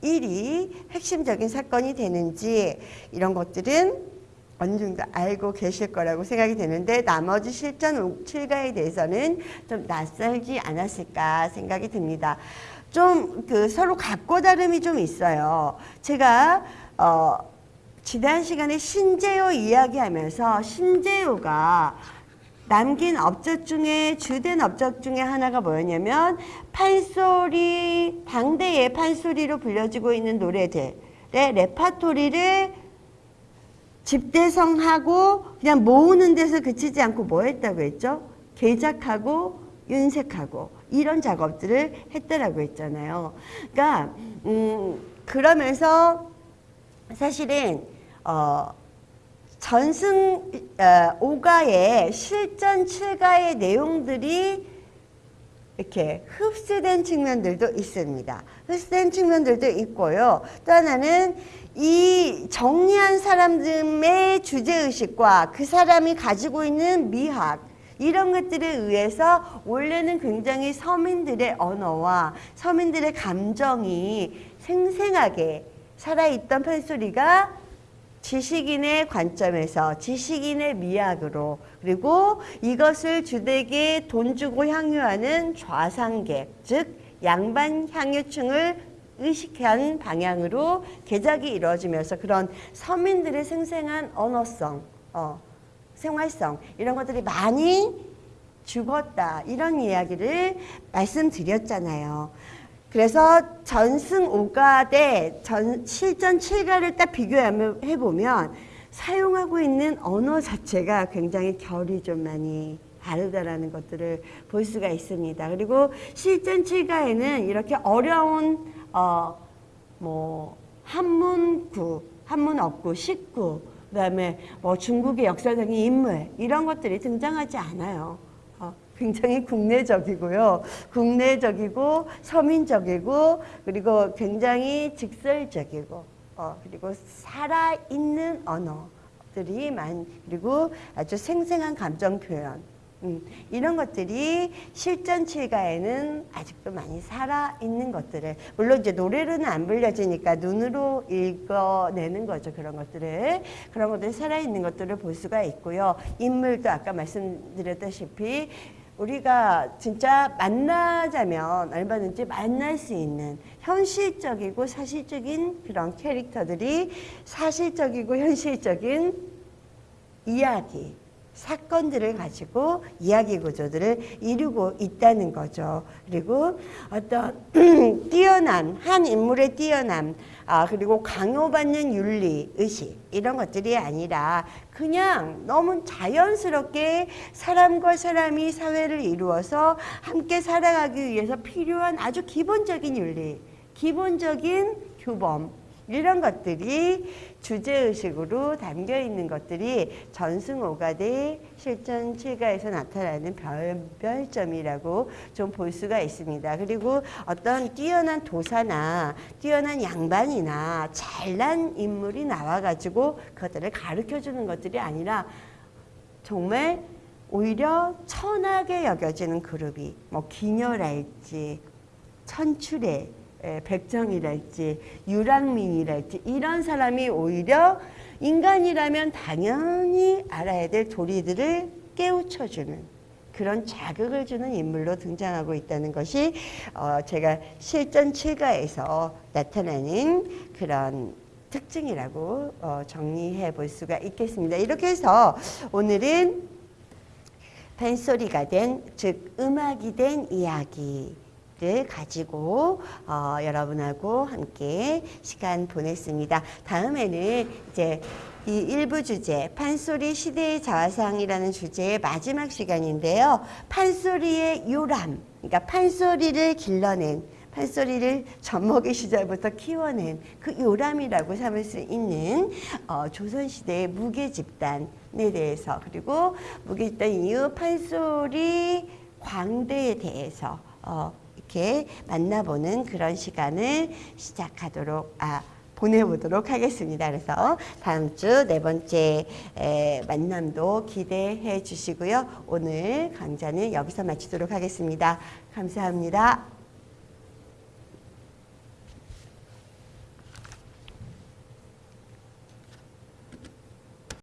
A: 일이 핵심적인 사건이 되는지 이런 것들은 어느 정도 알고 계실 거라고 생각이 되는데 나머지 실전 7가에 대해서는 좀 낯설지 않았을까 생각이 듭니다. 좀 그 서로 각고 다름이 좀 있어요. 제가 어 지난 시간에 신재호 이야기하면서 신재호가 남긴 업적 중에 주된 업적 중에 하나가 뭐였냐면 판소리 당대의 판소리로 불려지고 있는 노래들의 레파토리를 집대성하고 그냥 모으는 데서 그치지 않고 뭐 했다고 했죠? 개작하고 윤색하고 이런 작업들을 했다라고 했잖아요. 그러니까 음 그러면서 사실은 어 전승 어, 오가의 실전 7가의 내용들이 이렇게 흡수된 측면들도 있습니다. 흡수된 측면들도 있고요. 또 하나는 이 정리한 사람들의 주제의식과 그 사람이 가지고 있는 미학 이런 것들에 의해서 원래는 굉장히 서민들의 언어와 서민들의 감정이 생생하게 살아있던 판소리가 지식인의 관점에서 지식인의 미학으로 그리고 이것을 주되게 돈 주고 향유하는 좌상계 즉 양반 향유층을 의식한 방향으로 개작이 이루어지면서 그런 서민들의 생생한 언어성, 어, 생활성 이런 것들이 많이 죽었다 이런 이야기를 말씀드렸잖아요. 그래서 전승 5가 대 전, 실전 7가를 딱 비교해 보면 사용하고 있는 언어 자체가 굉장히 결이 좀 많이 다르다라는 것들을 볼 수가 있습니다. 그리고 실전 7가에는 이렇게 어려운 어, 뭐 한문구, 한문업구, 식구, 그 다음에 뭐 중국의 역사적인 인물 이런 것들이 등장하지 않아요. 어, 굉장히 국내적이고요. 국내적이고 서민적이고 그리고 굉장히 직설적이고 어, 그리고 살아있는 언어들이 많 그리고 아주 생생한 감정 표현. 음, 이런 것들이 실전 칠가에는 아직도 많이 살아있는 것들을 물론 이제 노래로는 안 불려지니까 눈으로 읽어내는 거죠 그런 것들을. 그런 것들이 살아있는 것들을 볼 수가 있고요. 인물도 아까 말씀드렸다시피 우리가 진짜 만나자면 얼마든지 만날 수 있는 현실적이고 사실적인 그런 캐릭터들이 사실적이고 현실적인 이야기 사건들을 가지고 이야기 구조들을 이루고 있다는 거죠. 그리고 어떤 뛰어난 한 인물의 뛰어남 아 그리고 강요받는 윤리 의식 이런 것들이 아니라 그냥 너무 자연스럽게 사람과 사람이 사회를 이루어서 함께 살아가기 위해서 필요한 아주 기본적인 윤리 기본적인 규범 이런 것들이 주제의식으로 담겨 있는 것들이 전승오가대 실전 7가에서 나타나는 별별점이라고 좀 볼 수가 있습니다. 그리고 어떤 뛰어난 도사나 뛰어난 양반이나 잘난 인물이 나와가지고 그것들을 가르쳐주는 것들이 아니라 정말 오히려 천하게 여겨지는 그룹이 뭐 기녀랄지 천출의 백정이랄지 유랑민이랄지 이런 사람이 오히려 인간이라면 당연히 알아야 될 도리들을 깨우쳐주는 그런 자극을 주는 인물로 등장하고 있다는 것이 어 제가 실전 7가에서 나타나는 그런 특징이라고 어 정리해 볼 수가 있겠습니다. 이렇게 해서 오늘은 벤소리가 된, 즉 음악이 된 이야기 를 가지고 어, 여러분하고 함께 시간 보냈습니다. 다음에는 이제 이 일부 주제 판소리 시대의 자화상이라는 주제의 마지막 시간인데요. 판소리의 요람, 그러니까 판소리를 길러낸 판소리를 젖먹이 시절부터 키워낸 그 요람이라고 삼을 수 있는 어, 조선시대의 무게 집단에 대해서 그리고 무게 집단 이후 판소리 광대에 대해서 어, 이렇게 만나보는 그런 시간을 시작하도록 아 보내보도록 하겠습니다. 그래서 다음 주 네 번째 에, 만남도 기대해 주시고요. 오늘 강좌는 여기서 마치도록 하겠습니다. 감사합니다.